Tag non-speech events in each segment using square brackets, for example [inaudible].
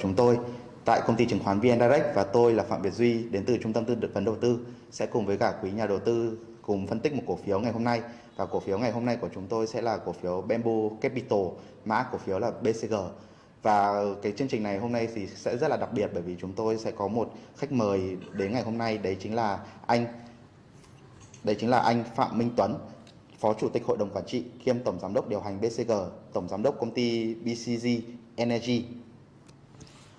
chúng tôi tại công ty chứng khoán VN Direct và tôi là Phạm Việt Duy đến từ trung tâm tư vấn đầu tư. Sẽ cùng với cả quý nhà đầu tư cùng phân tích một cổ phiếu ngày hôm nay. Và cổ phiếu ngày hôm nay của chúng tôi sẽ là cổ phiếu Bamboo Capital mã cổ phiếu là BCG và cái chương trình này hôm nay thì sẽ rất là đặc biệt bởi vì chúng tôi sẽ có một khách mời đến ngày hôm nay. Đấy chính là anh đấy chính là anh Phạm Minh Tuấn Phó Chủ tịch Hội đồng Quản trị kiêm Tổng Giám đốc điều hành BCG, Tổng Giám đốc công ty BCG Energy.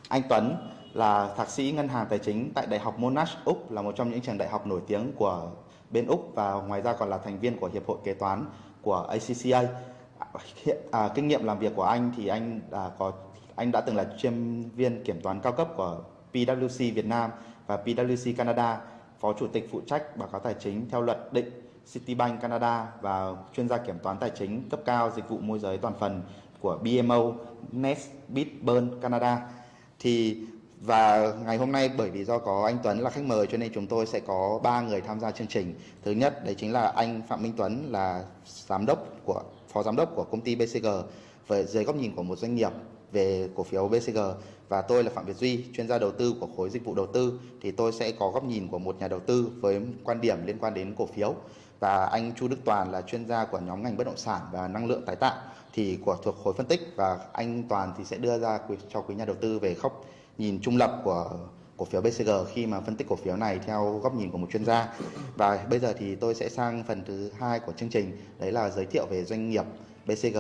Anh Tuấn là thạc sĩ ngân hàng tài chính tại Đại học Monash, Úc là một trong những trường đại học nổi tiếng của bên Úc và ngoài ra còn là thành viên của Hiệp hội Kế toán của ACCA. Hiện, à, kinh nghiệm làm việc của anh thì anh đã có anh đã từng là chuyên viên kiểm toán cao cấp của PwC Việt Nam và PwC Canada, phó chủ tịch phụ trách báo cáo tài chính theo luật định Citibank Canada và chuyên gia kiểm toán tài chính cấp cao dịch vụ môi giới toàn phần của BMO Nest Bitburn Canada thì và ngày hôm nay bởi vì do có anh Tuấn là khách mời cho nên chúng tôi sẽ có ba người tham gia chương trình. Thứ nhất đấy chính là anh Phạm Minh Tuấn là giám đốc của phó giám đốc của công ty BCG với dưới góc nhìn của một doanh nghiệp về cổ phiếu BCG và tôi là Phạm Việt Duy, chuyên gia đầu tư của khối dịch vụ đầu tư. Thì tôi sẽ có góc nhìn của một nhà đầu tư với quan điểm liên quan đến cổ phiếu. Và anh Chu Đức Toàn là chuyên gia của nhóm ngành bất động sản và năng lượng tái tạo thì của thuộc khối phân tích và anh Toàn thì sẽ đưa ra cho quý nhà đầu tư về góc nhìn trung lập của cổ phiếu BCG khi mà phân tích cổ phiếu này theo góc nhìn của một chuyên gia. Và bây giờ thì tôi sẽ sang phần thứ hai của chương trình đấy là giới thiệu về doanh nghiệp BCG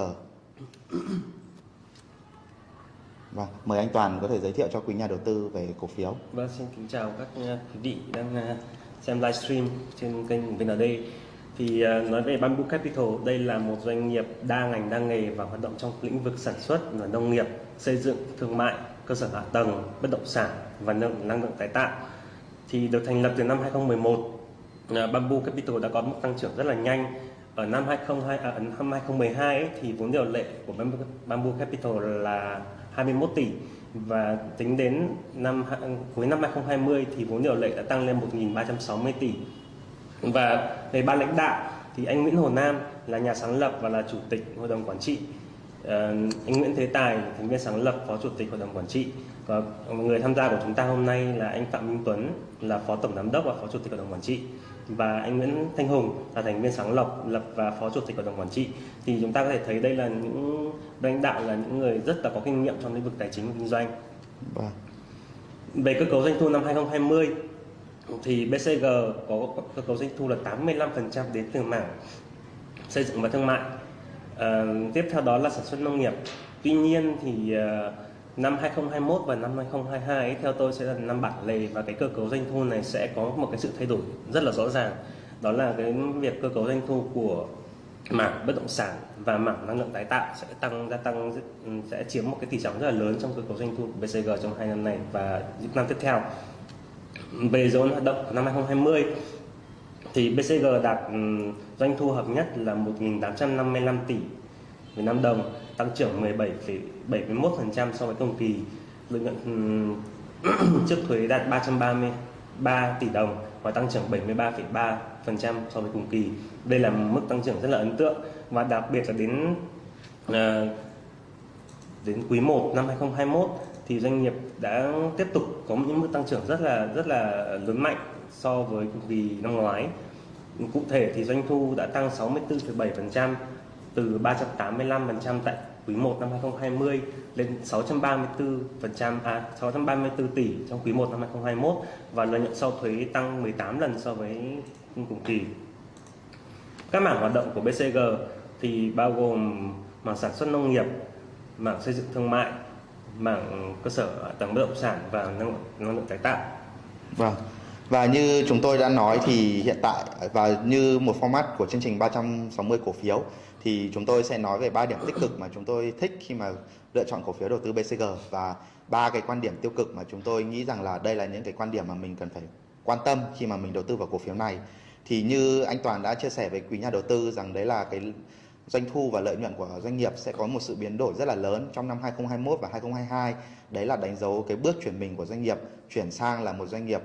Vâng, mời anh Toàn có thể giới thiệu cho quý nhà đầu tư về cổ phiếu. Vâng, xin kính chào các quý vị đang ờ, xem livestream trên kênh VND thì à, nói về Bamboo Capital đây là một doanh nghiệp đa ngành đa nghề và hoạt động trong lĩnh vực sản xuất là nông nghiệp xây dựng thương mại cơ sở hạ tầng bất động sản và năng lượng tái tạo. Thì được thành lập từ năm 2011 à, Bamboo Capital đã có mức tăng trưởng rất là nhanh. Ở năm 2002 à, năm 2012 ấy, thì vốn điều lệ của Bamboo Capital là 21 tỷ. Và tính đến năm cuối năm 2020 thì vốn điều lệ đã tăng lên 1.360 tỷ và về ban lãnh đạo thì anh Nguyễn Hồ Nam là nhà sáng lập và là chủ tịch hội đồng quản trị. Uh, anh Nguyễn Thế Tài thành viên sáng lập phó chủ tịch hội đồng quản trị. Và người tham gia của chúng ta hôm nay là anh Phạm Minh Tuấn là phó tổng giám đốc và phó chủ tịch hội đồng quản trị. Và anh Nguyễn Thanh Hùng là thành viên sáng lập lập và phó chủ tịch hội đồng quản trị. Thì chúng ta có thể thấy đây là những lãnh đạo là những người rất là có kinh nghiệm trong lĩnh vực tài chính và kinh doanh. Vâng. về cơ cấu doanh thu năm 2020 thì BCG có cơ cấu doanh thu là 85% đến từ mảng xây dựng và thương mại. À, tiếp theo đó là sản xuất nông nghiệp. Tuy nhiên thì uh, năm 2021 và năm 2022 ấy, theo tôi sẽ là năm bản lề và cái cơ cấu doanh thu này sẽ có một cái sự thay đổi rất là rõ ràng. Đó là cái việc cơ cấu doanh thu của mảng bất động sản và mảng năng lượng tái tạo sẽ tăng gia tăng ừ, sẽ chiếm một cái tỷ trọng rất là lớn trong cơ cấu doanh thu của BCG trong hai năm này và những năm tiếp theo về dấu hoạt động năm 2020 thì BCG đạt ừ, doanh thu hợp nhất là 1.855 tỷ Việt Nam đồng tăng trưởng 17,71% so với cùng kỳ. Lợi nhuận ừ, [clears throat] trước thuế đạt 333 tỷ đồng và tăng trưởng 73,3% so với cùng kỳ. Đây là mức tăng trưởng rất là ấn tượng và đặc biệt là đến ờ, đến quý 1 năm 2021 thì doanh nghiệp đã tiếp tục có những mức tăng trưởng rất là rất là lớn mạnh so với cùng kỳ năm ngoái. Cụ thể thì doanh thu đã tăng 64,7% từ 385% tại quý 1 năm 2020 lên 634% à 634 tỷ trong quý 1 năm 2021 và lợi nhuận sau thuế tăng 18 lần so với cùng kỳ. Các mảng hoạt động của BCG thì bao gồm mảng sản xuất nông nghiệp, mảng xây dựng thương mại, mảng cơ sở tầng bất động sản và năng lượng, năng lượng tái tạo. Vâng. Và như chúng tôi đã nói thì hiện tại và như một format của chương trình 360 cổ phiếu thì chúng tôi sẽ nói về ba điểm tích cực mà chúng tôi thích khi mà lựa chọn cổ phiếu đầu tư BCG và ba cái quan điểm tiêu cực mà chúng tôi nghĩ rằng là đây là những cái quan điểm mà mình cần phải quan tâm khi mà mình đầu tư vào cổ phiếu này. Thì như anh Toàn đã chia sẻ với quý nhà đầu tư rằng đấy là cái doanh thu và lợi nhuận của doanh nghiệp sẽ có một sự biến đổi rất là lớn trong năm 2021 và 2022. Đấy là đánh dấu cái bước chuyển mình của doanh nghiệp chuyển sang là một doanh nghiệp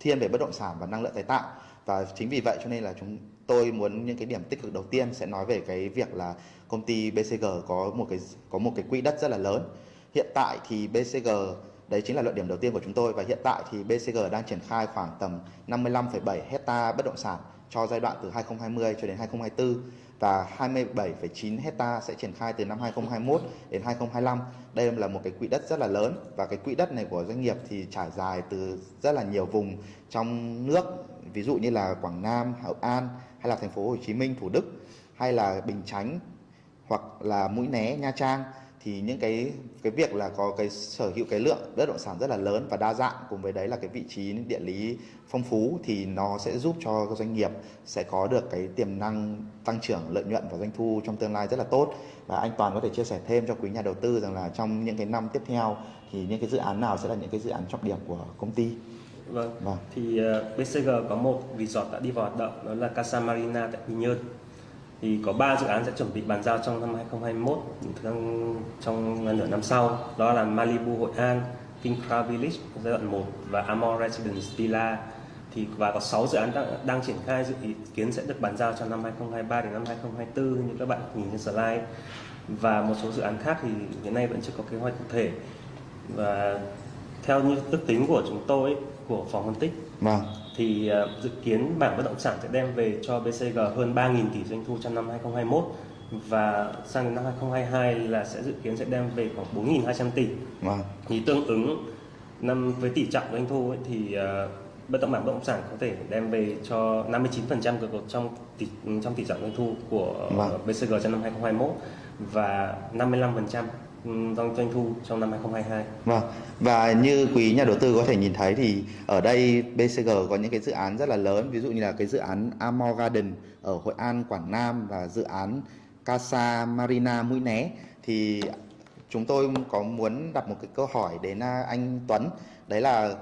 thiên về bất động sản và năng lượng tái tạo. Và chính vì vậy cho nên là chúng tôi muốn những cái điểm tích cực đầu tiên sẽ nói về cái việc là công ty BCG có một cái có một cái quỹ đất rất là lớn. Hiện tại thì BCG Đấy chính là luận điểm đầu tiên của chúng tôi và hiện tại thì BCG đang triển khai khoảng tầm 55,7 hecta bất động sản cho giai đoạn từ 2020 cho đến 2024 và 27,9 hecta sẽ triển khai từ năm 2021 đến 2025. Đây là một cái quỹ đất rất là lớn và cái quỹ đất này của doanh nghiệp thì trải dài từ rất là nhiều vùng trong nước, ví dụ như là Quảng Nam, Hậu An hay là thành phố Hồ Chí Minh, Thủ Đức hay là Bình Chánh hoặc là Mũi Né, Nha Trang thì những cái cái việc là có cái sở hữu cái lượng bất động sản rất là lớn và đa dạng cùng với đấy là cái vị trí địa lý phong phú thì nó sẽ giúp cho doanh nghiệp sẽ có được cái tiềm năng tăng trưởng lợi nhuận và doanh thu trong tương lai rất là tốt và anh Toàn có thể chia sẻ thêm cho quý nhà đầu tư rằng là trong những cái năm tiếp theo thì những cái dự án nào sẽ là những cái dự án trọng điểm của công ty Vâng. vâng. Thì uh, ờ, BCG có một resort đã đi vào hoạt động đó là Casa Marina tại Quy Nhơn thì có 3 dự án sẽ chuẩn bị bàn giao trong năm 2021 trong, trong nửa năm sau. Đó là Malibu Hội An, King Crown Village giai đoạn 1 và Amor Residence Villa thì và có 6 dự án đang, đang triển khai dự kiến sẽ được bàn giao trong năm 2023 đến năm 2024 như các bạn nhìn trên slide. Và một số dự án khác thì hiện nay vẫn chưa có kế hoạch cụ thể. Và theo như ước tính của chúng tôi của phòng phân tích. Vâng thì uh, dự kiến bảng bất động sản sẽ đem về cho BCG hơn 3.000 tỷ doanh thu trong năm 2021 và sang đến năm 2022 là sẽ dự kiến sẽ đem về khoảng 4.200 tỷ. Vâng. Thì tương ứng năm với tỷ trọng doanh thu ấy, thì uh, bất động sản bất động sản có thể đem về cho 59% của trong tỷ trong tỷ trọng doanh thu của vâng. BCG trong năm 2021 và 55% doanh doanh thu trong năm 2022. Vâng. Và như quý nhà đầu tư có thể nhìn thấy thì ở đây BCG có những cái dự án rất là lớn, ví dụ như là cái dự án Amor Garden ở Hội An, Quảng Nam và dự án Casa Marina Mũi Né thì chúng tôi có muốn đặt một cái câu hỏi đến à, anh Tuấn, đấy là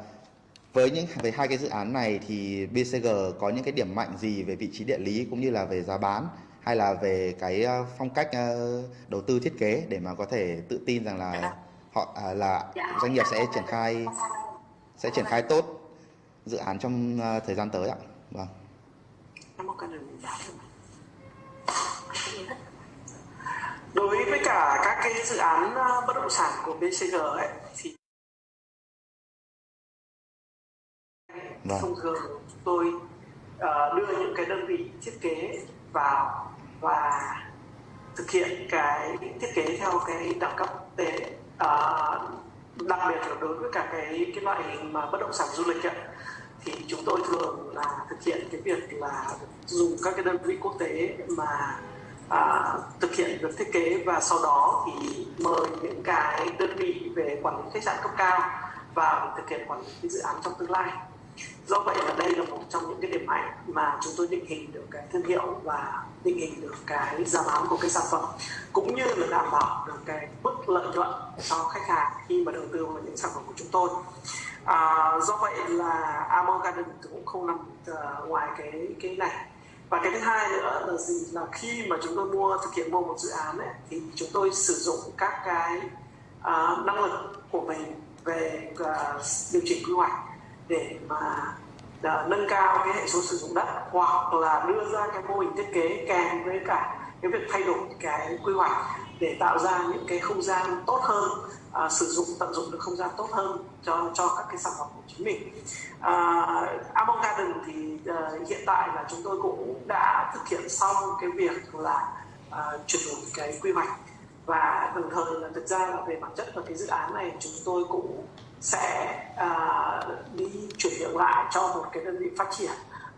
với những về hai cái dự án này thì BCG có những cái điểm mạnh gì về vị trí địa lý cũng như là về giá bán hay là về cái ờ, phong cách ờ, đầu tư thiết kế để mà có thể tự tin rằng là họ à, là doanh nghiệp sẽ triển khai sẽ triển khai tốt dự án trong ờ, thời gian tới ạ. Vâng. Đối với cả các cái dự án bất động sản của BCG ấy thì vâng. thông thường tôi uh, đưa những cái đơn vị thiết kế vào và thực hiện cái thiết kế theo cái đẳng cấp quốc tế. À, đặc biệt là đối với cả cái cái loại hình mà bất động sản du lịch ấy, thì chúng tôi thường là thực hiện cái việc là dùng các cái đơn vị quốc tế mà à, thực hiện việc thiết kế và sau đó thì mời những cái đơn vị về quản lý khách sạn cấp cao vào thực hiện quản lý cái dự án trong tương lai do vậy là đây là một trong những cái điểm mạnh mà chúng tôi định hình được cái thương hiệu và định hình được cái giá bán của cái sản phẩm cũng như là đảm bảo được cái mức lợi nhuận cho khách hàng khi mà đầu tư vào những sản phẩm của chúng tôi. À, do vậy là Amor Garden cũng không nằm uh, ngoài cái cái này. Và cái thứ hai nữa là gì? Là khi mà chúng tôi mua thực hiện mua một dự án ấy, thì chúng tôi sử dụng các cái uh, năng lực của mình về uh, điều chỉnh quy hoạch để mà uh, nâng cao cái hệ số sử dụng đất hoặc là đưa ra cái mô hình thiết kế kèm với cả cái việc thay đổi cái quy hoạch để tạo ra những cái không gian tốt hơn à, sử dụng tận dụng được không gian tốt hơn cho cho các cái sản phẩm của chính mình. À, Amon Garden thì à, hiện tại là chúng tôi cũng đã thực hiện xong cái việc là à, chuyển đổi cái quy hoạch. Và đồng thời là thực ra là về bản chất của cái dự án này chúng tôi cũng sẽ uh, đi chuyển nhượng lại cho một cái đơn vị phát triển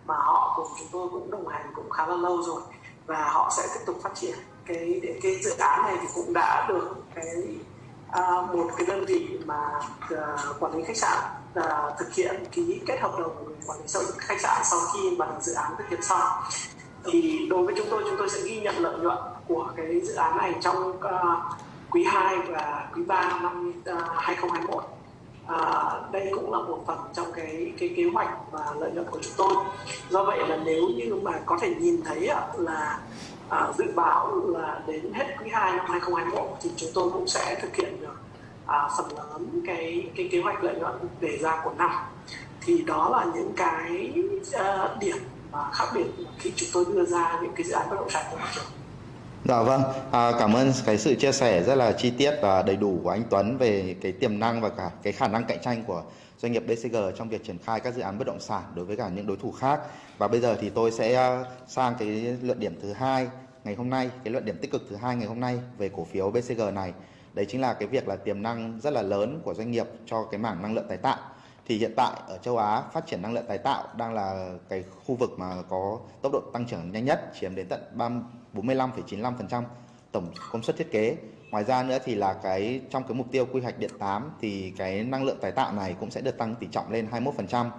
mà họ cùng chúng tôi cũng đồng hành cũng khá là lâu rồi và họ sẽ tiếp tục phát triển. Cái cái dự án này thì cũng đã được cái uh, một cái đơn vị mà uh, quản lý khách sạn uh, thực hiện ký kết hợp đồng quản lý sở khách sạn sau khi mà dự án thực hiện xong. Thì đối với chúng tôi chúng tôi sẽ ghi nhận lợi nhuận của cái dự án này trong uh, quý 2 và quý 3 năm uh, 2021 à, đây cũng là một phần trong cái cái kế hoạch và lợi nhuận của chúng tôi. Do vậy là nếu như mà có thể nhìn thấy là à, dự báo là đến hết quý 2 năm 2021 thì chúng tôi cũng sẽ thực hiện được à, phần lớn cái cái kế hoạch lợi nhuận đề ra của năm. Thì đó là những cái uh, điểm mà khác biệt khi chúng tôi đưa ra những cái dự án bất động sản của thị trường. Dạ vâng, à, cảm ơn cái sự chia sẻ rất là chi tiết và đầy đủ của anh Tuấn về cái tiềm năng và cả cái khả năng cạnh tranh của doanh nghiệp BCG trong việc triển khai các dự án bất động sản đối với cả những đối thủ khác. Và bây giờ thì tôi sẽ à, sang cái luận điểm thứ hai ngày hôm nay, cái luận điểm tích cực thứ hai ngày hôm nay về cổ phiếu BCG này. Đấy chính là cái việc là tiềm năng rất là lớn của doanh nghiệp cho cái mảng năng lượng tái tạo thì hiện tại ở châu Á phát triển năng lượng tái tạo đang là cái khu vực mà có tốc độ tăng trưởng nhanh nhất chiếm đến tận 45,95% tổng công suất thiết kế. Ngoài ra nữa thì là cái trong cái mục tiêu quy hoạch điện 8 thì cái năng lượng tái tạo này cũng sẽ được tăng tỷ trọng lên 21%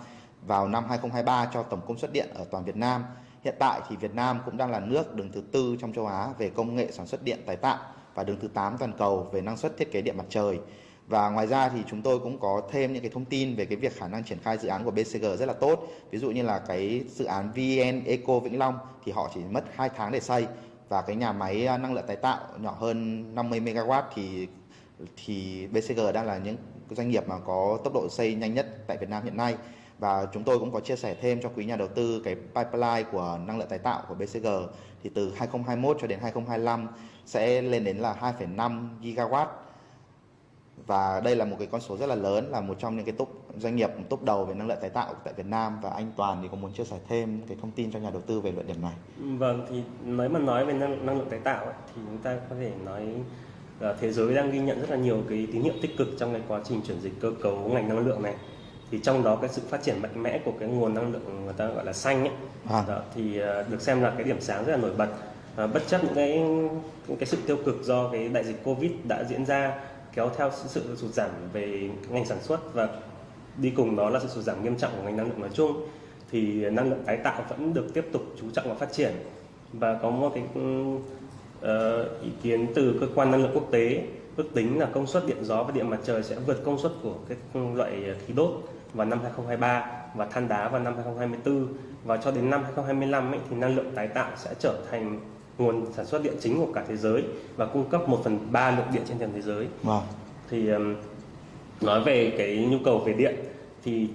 vào năm 2023 cho tổng công suất điện ở toàn Việt Nam. Hiện tại thì Việt Nam cũng đang là nước đứng thứ tư trong châu Á về công nghệ sản xuất điện tái tạo và đứng thứ 8 toàn cầu về năng suất thiết kế điện mặt trời. Và ngoài ra thì chúng tôi cũng có thêm những cái thông tin về cái việc khả năng triển khai dự án của BCG rất là tốt. Ví dụ như là cái dự án VN Eco Vĩnh Long thì họ chỉ mất 2 tháng để xây. Và cái nhà máy à, năng lượng tái tạo nhỏ hơn 50 MW thì thì BCG đang là những doanh nghiệp mà có tốc độ xây nhanh nhất tại Việt Nam hiện nay. Và chúng tôi cũng có chia sẻ thêm cho quý nhà đầu tư cái pipeline của năng lượng tái tạo của BCG thì từ 2021 cho đến 2025 sẽ lên đến là 2,5 gigawatt và đây là một cái con số rất là lớn là một trong những cái top doanh nghiệp top đầu về năng lượng tái tạo tại Việt Nam và anh Toàn thì có muốn chia sẻ thêm cái thông tin cho nhà đầu tư về luận điểm này. Vâng thì nếu mà nói về năng, năng lượng tái tạo ấy, thì chúng ta có thể nói là thế giới đang ghi nhận rất là nhiều cái tín hiệu tích cực trong cái quá trình chuyển dịch cơ cấu ngành năng lượng này thì trong đó cái sự phát triển mạnh mẽ của cái nguồn năng lượng người ta gọi là xanh ấy à. đó, thì à, được xem là cái điểm sáng rất là nổi bật à, bất chấp những cái những cái sự tiêu cực do cái đại dịch covid đã diễn ra kéo theo sự sụt giảm về ngành sản xuất và đi cùng đó là sự sụt giảm nghiêm trọng của ngành năng lượng nói chung thì năng lượng tái tạo vẫn được tiếp tục chú trọng và phát triển. Và có một cái uh, ý kiến từ cơ quan năng lượng quốc tế ước tính là công suất điện gió và điện mặt trời sẽ vượt công suất của cái loại khí đốt vào năm 2023 và than đá vào năm 2024 và cho đến năm 2025 ấy, thì năng lượng tái tạo sẽ trở thành nguồn sản xuất điện chính của cả thế giới và cung cấp 1 phần 3 lượng điện trên toàn thế giới. Wow. Thì um, nói về cái nhu cầu về điện thì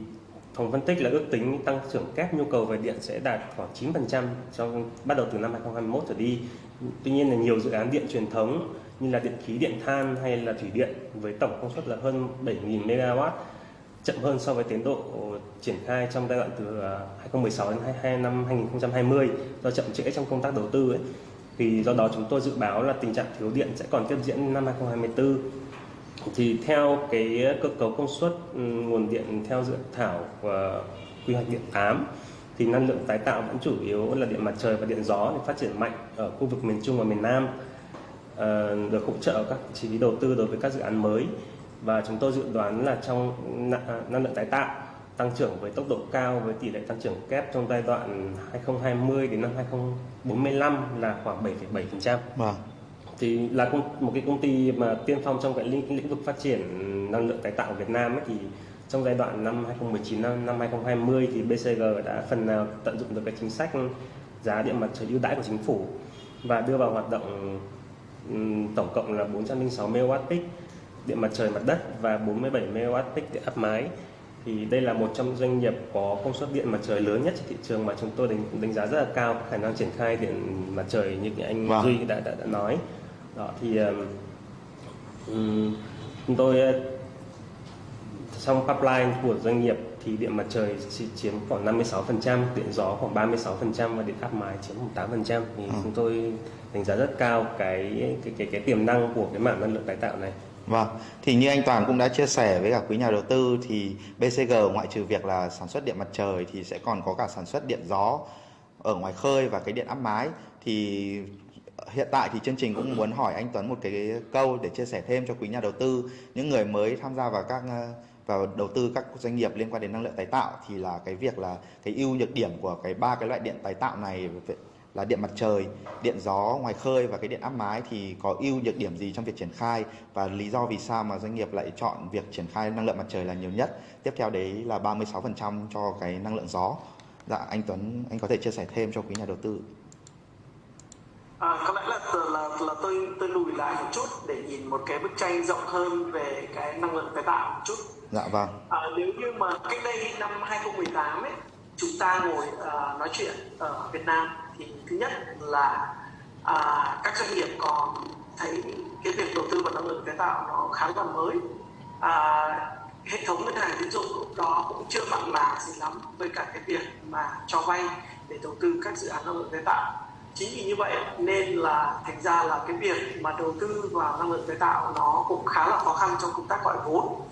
phòng phân tích là ước tính tăng trưởng kép nhu cầu về điện sẽ đạt khoảng 9% trong bắt đầu từ năm 2021 trở đi. Tuy nhiên là nhiều dự án điện truyền thống như là điện khí, điện than hay là thủy điện với tổng công suất là hơn 7.000 MW chậm hơn so với tiến độ triển khai trong giai đoạn từ à, 2016 đến 22 năm 2020 do chậm trễ trong công tác đầu tư ấy. Thì do đó chúng tôi dự báo là tình trạng thiếu điện sẽ còn tiếp diễn năm 2024. Thì theo cái cơ cấu công suất ừ, nguồn điện theo dự thảo và quy hoạch điện 8 thì năng lượng tái tạo vẫn chủ yếu là điện mặt trời và điện gió để phát triển mạnh ở khu vực miền Trung và miền Nam ờ, được hỗ trợ các chi phí đầu tư đối với các dự án mới và chúng tôi dự đoán là trong năng lượng tái tạo tăng trưởng với tốc độ cao với tỷ lệ tăng trưởng kép trong giai đoạn 2020 đến năm 2045 là khoảng 7,7%. Vâng. Thì là một cái công ty mà tiên phong trong cái lĩnh, lĩnh vực phát triển năng lượng tái tạo ở Việt Nam ấy, thì trong giai đoạn năm 2019 năm, năm 2020 thì BCG đã phần nào tận dụng được cái chính sách giá điện mặt trời ưu đãi của chính phủ và đưa vào hoạt động tổng cộng là 406 MW peak điện mặt trời mặt đất và 47 MW peak điện áp mái thì đây là một trong doanh nghiệp có công suất điện mặt trời lớn nhất trên thị trường mà chúng tôi đánh, đánh giá rất là cao khả năng triển khai điện mặt trời như anh vâng. Duy đã, đã đã nói đó thì um, chúng tôi trong pipeline của doanh nghiệp thì điện mặt trời chiếm khoảng 56%, điện gió khoảng 36% và điện áp mái chiếm khoảng 8%. Thì ừ. chúng tôi đánh giá rất cao cái cái cái cái tiềm năng của cái mảng năng lượng tái tạo này. Vâng, thì như anh Toàn cũng đã chia sẻ với cả quý nhà đầu tư thì BCG ngoại trừ việc là sản xuất điện mặt trời thì sẽ còn có cả sản xuất điện gió ở ngoài khơi và cái điện áp mái. Thì hiện tại thì chương trình cũng muốn hỏi anh Tuấn một cái câu để chia sẻ thêm cho quý nhà đầu tư. Những người mới tham gia vào các vào đầu tư các doanh nghiệp liên quan đến năng lượng tái tạo thì là cái việc là cái ưu nhược điểm của cái ba cái loại điện tái tạo này là điện mặt trời, điện gió ngoài khơi và cái điện áp mái thì có ưu nhược điểm gì trong việc triển khai và lý do vì sao mà doanh nghiệp lại chọn việc triển khai năng lượng mặt trời là nhiều nhất. Tiếp theo đấy là 36% cho cái năng lượng gió. Dạ anh Tuấn anh có thể chia sẻ thêm cho quý nhà đầu tư. À, có lẽ là, là là tôi tôi lùi lại một chút để nhìn một cái bức tranh rộng hơn về cái năng lượng tái tạo một chút. Dạ vâng. À, nếu như mà cách đây năm 2018 ấy chúng ta ngồi uh, nói chuyện ở Việt Nam thì thứ nhất là à, các doanh nghiệp còn thấy cái việc đầu tư vào năng lượng tái tạo nó khá là mới. À, hệ thống ngân hàng tín dụng lúc đó cũng chưa mặn mà gì lắm với cả cái việc mà cho vay để đầu tư các dự án năng lượng tái tạo. Chính vì như vậy nên là thành ra là cái việc mà đầu tư vào năng lượng tái tạo nó cũng khá là khó khăn trong công tác gọi vốn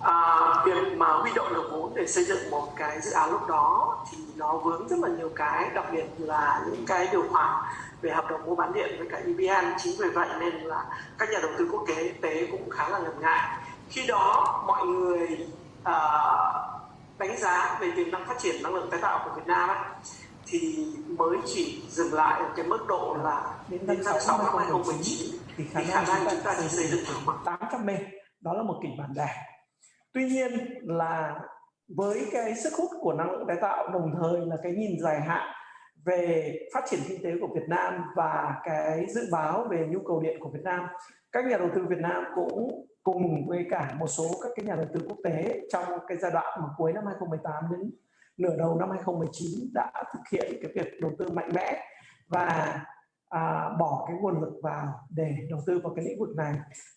à, việc mà huy động được vốn để xây dựng một cái dự án lúc đó thì nó vướng rất là nhiều cái đặc biệt là những cái điều khoản về hợp đồng mua bán điện với cả EVN chính vì vậy nên là các nhà đầu tư quốc tế tế cũng khá là ngần ngại. Khi đó mọi người uh, đánh giá về tiềm năng phát triển năng lượng tái tạo của Việt Nam ấy, thì mới chỉ dừng lại ở cái mức độ là đến tháng 6 năm 2019 thì khả năng, khả năng chúng ta chỉ xây dựng được khoảng 800 m đó là một kịch bản đẹp tuy nhiên là với cái sức hút của năng lượng tái tạo, đồng thời là cái nhìn dài hạn về phát triển kinh tế của Việt Nam và cái dự báo về nhu cầu điện của Việt Nam, các nhà đầu tư Việt Nam cũng cùng với cả một số các cái nhà đầu tư quốc tế trong cái giai đoạn mà cuối năm 2018 đến nửa đầu năm 2019 đã thực hiện cái việc đầu tư mạnh mẽ và à, bỏ cái nguồn lực vào để đầu tư vào cái lĩnh vực này.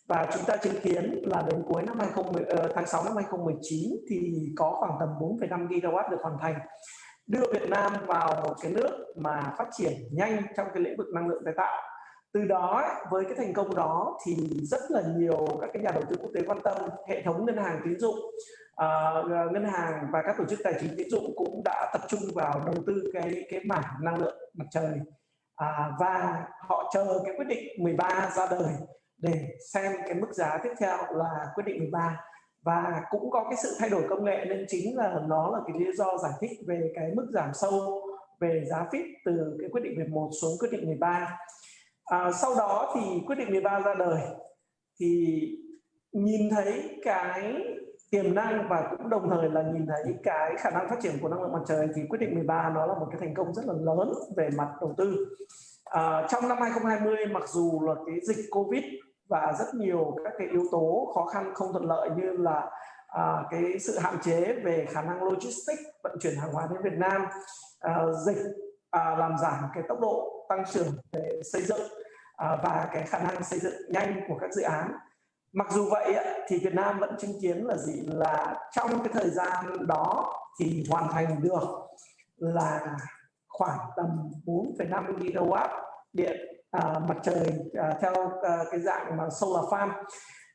Và chúng ta chứng kiến là đến cuối năm 2010, uh, ờ, tháng 6 năm 2019 thì có khoảng tầm 4,5 gigawatt được hoàn thành. Đưa Việt Nam vào một cái nước mà phát triển nhanh trong cái lĩnh vực năng lượng tái tạo. Từ đó với cái thành công đó thì rất là nhiều các cái nhà đầu tư quốc tế quan tâm hệ thống ngân hàng tín dụng uh, ngân hàng và các tổ chức tài chính tín dụng cũng đã tập trung vào đầu tư cái cái mảng năng lượng mặt trời à, và họ chờ cái quyết định 13 ra đời để xem cái mức giá tiếp theo là quyết định 13 và cũng có cái sự thay đổi công nghệ nên chính là nó là cái lý do giải thích về cái mức giảm sâu về giá FIT từ cái quyết định 11 xuống quyết định 13 à, sau đó thì quyết định 13 ra đời thì nhìn thấy cái tiềm năng và cũng đồng thời là nhìn thấy cái khả năng phát triển của năng lượng mặt trời. Thì quyết định 13 nó là một cái thành công rất là lớn về mặt đầu tư. À, trong năm 2020 mặc dù là cái dịch Covid và rất nhiều các cái yếu tố khó khăn không thuận lợi như là à, cái sự hạn chế về khả năng logistics vận chuyển hàng hóa đến Việt Nam à, dịch à, làm giảm cái tốc độ tăng trưởng về xây dựng à, và cái khả năng xây dựng nhanh của các dự án mặc dù vậy thì Việt Nam vẫn chứng kiến là gì? Là trong cái thời gian đó thì hoàn thành được là khoảng tầm 4,5 gigawatt điện à, mặt trời à, theo à, cái dạng mà solar farm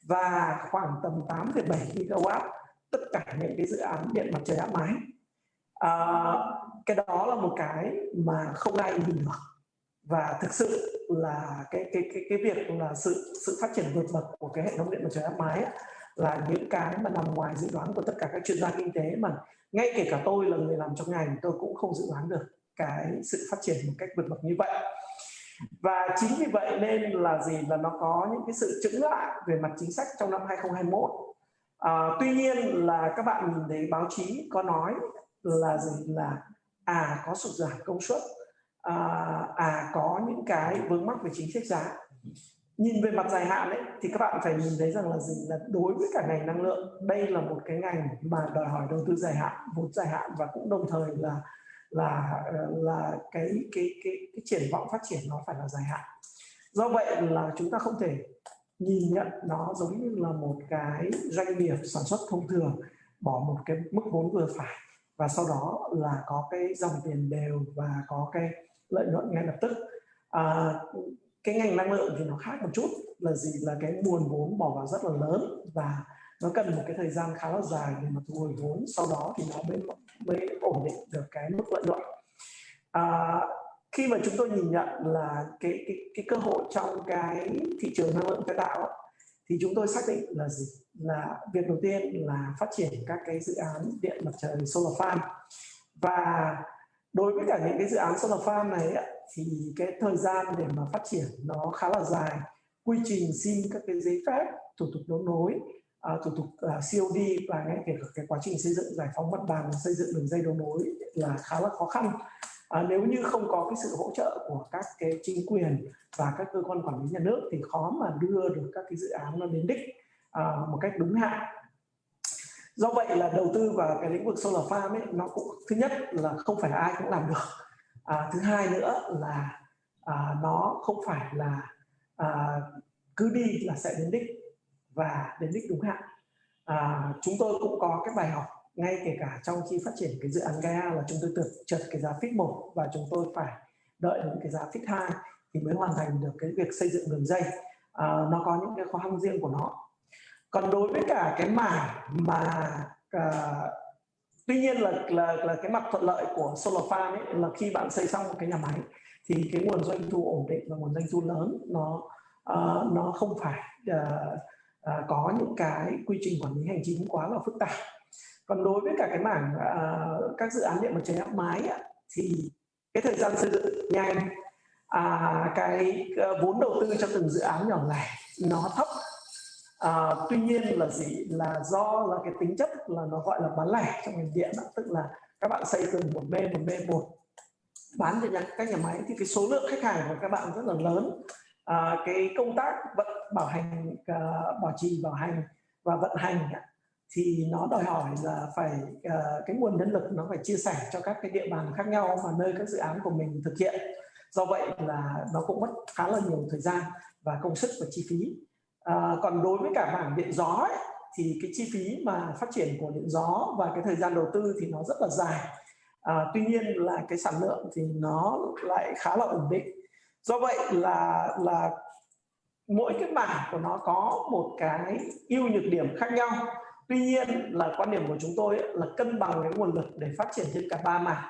và khoảng tầm 8,7 gigawatt tất cả những cái dự án điện mặt trời áp mái. À, cái đó là một cái mà không ai nhìn được và thực sự là cái cái cái cái việc là sự sự phát triển vượt bậc của cái hệ thống điện mặt trời áp mái ấy, là những cái mà nằm ngoài dự đoán của tất cả các chuyên gia kinh tế mà ngay kể cả tôi là người làm trong ngành tôi cũng không dự đoán được cái sự phát triển một cách vượt bậc như vậy. Và chính vì vậy nên là gì? Là nó có những cái sự chững lại về mặt chính sách trong năm 2021 à, tuy nhiên là các bạn nhìn thấy báo chí có nói là gì? Là à có sụt giảm công suất à, à có những cái vướng mắc về chính sách giá. Nhìn về mặt dài hạn ấy thì các bạn phải nhìn thấy rằng là gì? Là đối với cả ngành năng lượng đây là một cái ngành mà đòi hỏi đầu tư dài hạn vốn dài hạn và cũng đồng thời là là ờ, là cái cái cái cái triển vọng phát triển nó phải là dài hạn. Do vậy là chúng ta không thể nhìn nhận nó giống như là một cái doanh nghiệp sản xuất thông thường bỏ một cái mức vốn vừa phải và sau đó là có cái dòng tiền đều và có cái lợi nhuận ngay lập tức. À, cái ngành năng lượng thì nó khác một chút là gì? Là cái nguồn vốn bỏ vào rất là lớn và nó cần một cái thời gian khá là dài để mà thu hồi vốn. Sau đó thì nó mới mới ổn định được cái mức lợi nhuận. À, khi mà chúng tôi nhìn nhận là cái cái cái cơ hội trong cái thị trường năng lượng tái tạo thì chúng tôi xác định là gì? Là việc đầu tiên là phát triển các cái dự án điện mặt trời solar farm. Và đối với cả những cái dự án solar farm này thì cái thời gian để mà phát triển nó khá là dài. Quy trình xin các cái giấy phép thủ tục đấu nối à, thủ tục uh, COD và ngay kể cả cái quá trình xây dựng giải phóng mặt bằng xây dựng đường dây đấu nối là khá là khó khăn. À, nếu như không có cái sự hỗ trợ của các cái chính quyền và các cơ quan quản lý nhà nước thì khó mà đưa được các cái dự án nó đến đích à, một cách đúng hạn do vậy là đầu tư vào cái lĩnh vực solar farm ấy nó cũng thứ nhất là không phải ai cũng làm được. À, thứ hai nữa là à, nó không phải là à, cứ đi là sẽ đến đích và đến đích đúng hạn. À, chúng tôi cũng có cái bài học ngay kể cả trong khi phát triển cái dự án Gaia là chúng tôi tưởng chợt cái giá fix một và chúng tôi phải đợi đến cái giá fix hai thì mới hoàn thành được cái việc xây dựng đường dây. À, nó có những cái khó khăn riêng của nó còn đối với cả cái mảng mà à, tuy nhiên là, là là cái mặt thuận lợi của solar farm ấy là khi bạn xây xong một cái nhà máy thì cái nguồn doanh thu ổn định và nguồn doanh thu lớn nó uh, nó không phải uh, uh, có những cái quy trình quản lý hành chính quá là phức tạp. Còn đối với cả cái mảng uh, các dự án điện mặt trời áp mái ấy, thì cái thời gian xây dựng nhanh à, cái uh, vốn đầu tư cho từng dự án nhỏ lẻ nó thấp à, tuy nhiên là gì? Là do là cái tính chất là nó gọi là bán lẻ trong ngành điện đó. tức là các bạn xây từng một b một b một. Bán cho nhà các nhà máy thì cái số lượng khách hàng của các bạn rất là lớn. À, cái công tác vận bảo hành uh, bảo trì bảo hành và vận hành thì nó đòi hỏi là phải uh, cái nguồn nhân lực nó phải chia sẻ cho các cái địa bàn khác nhau và nơi các dự án của mình thực hiện. Do vậy là nó cũng mất khá là nhiều thời gian và công sức và chi phí à, còn đối với cả mảng điện gió ấy, thì cái chi phí mà phát triển của điện gió và cái thời gian đầu tư thì nó rất là dài. À, tuy nhiên là cái sản lượng thì nó lại khá là ổn định. Do vậy là là mỗi cái mảng của nó có một cái ưu nhược điểm khác nhau. Tuy nhiên là quan điểm của chúng tôi là cân bằng cái nguồn lực để phát triển trên cả ba mảng.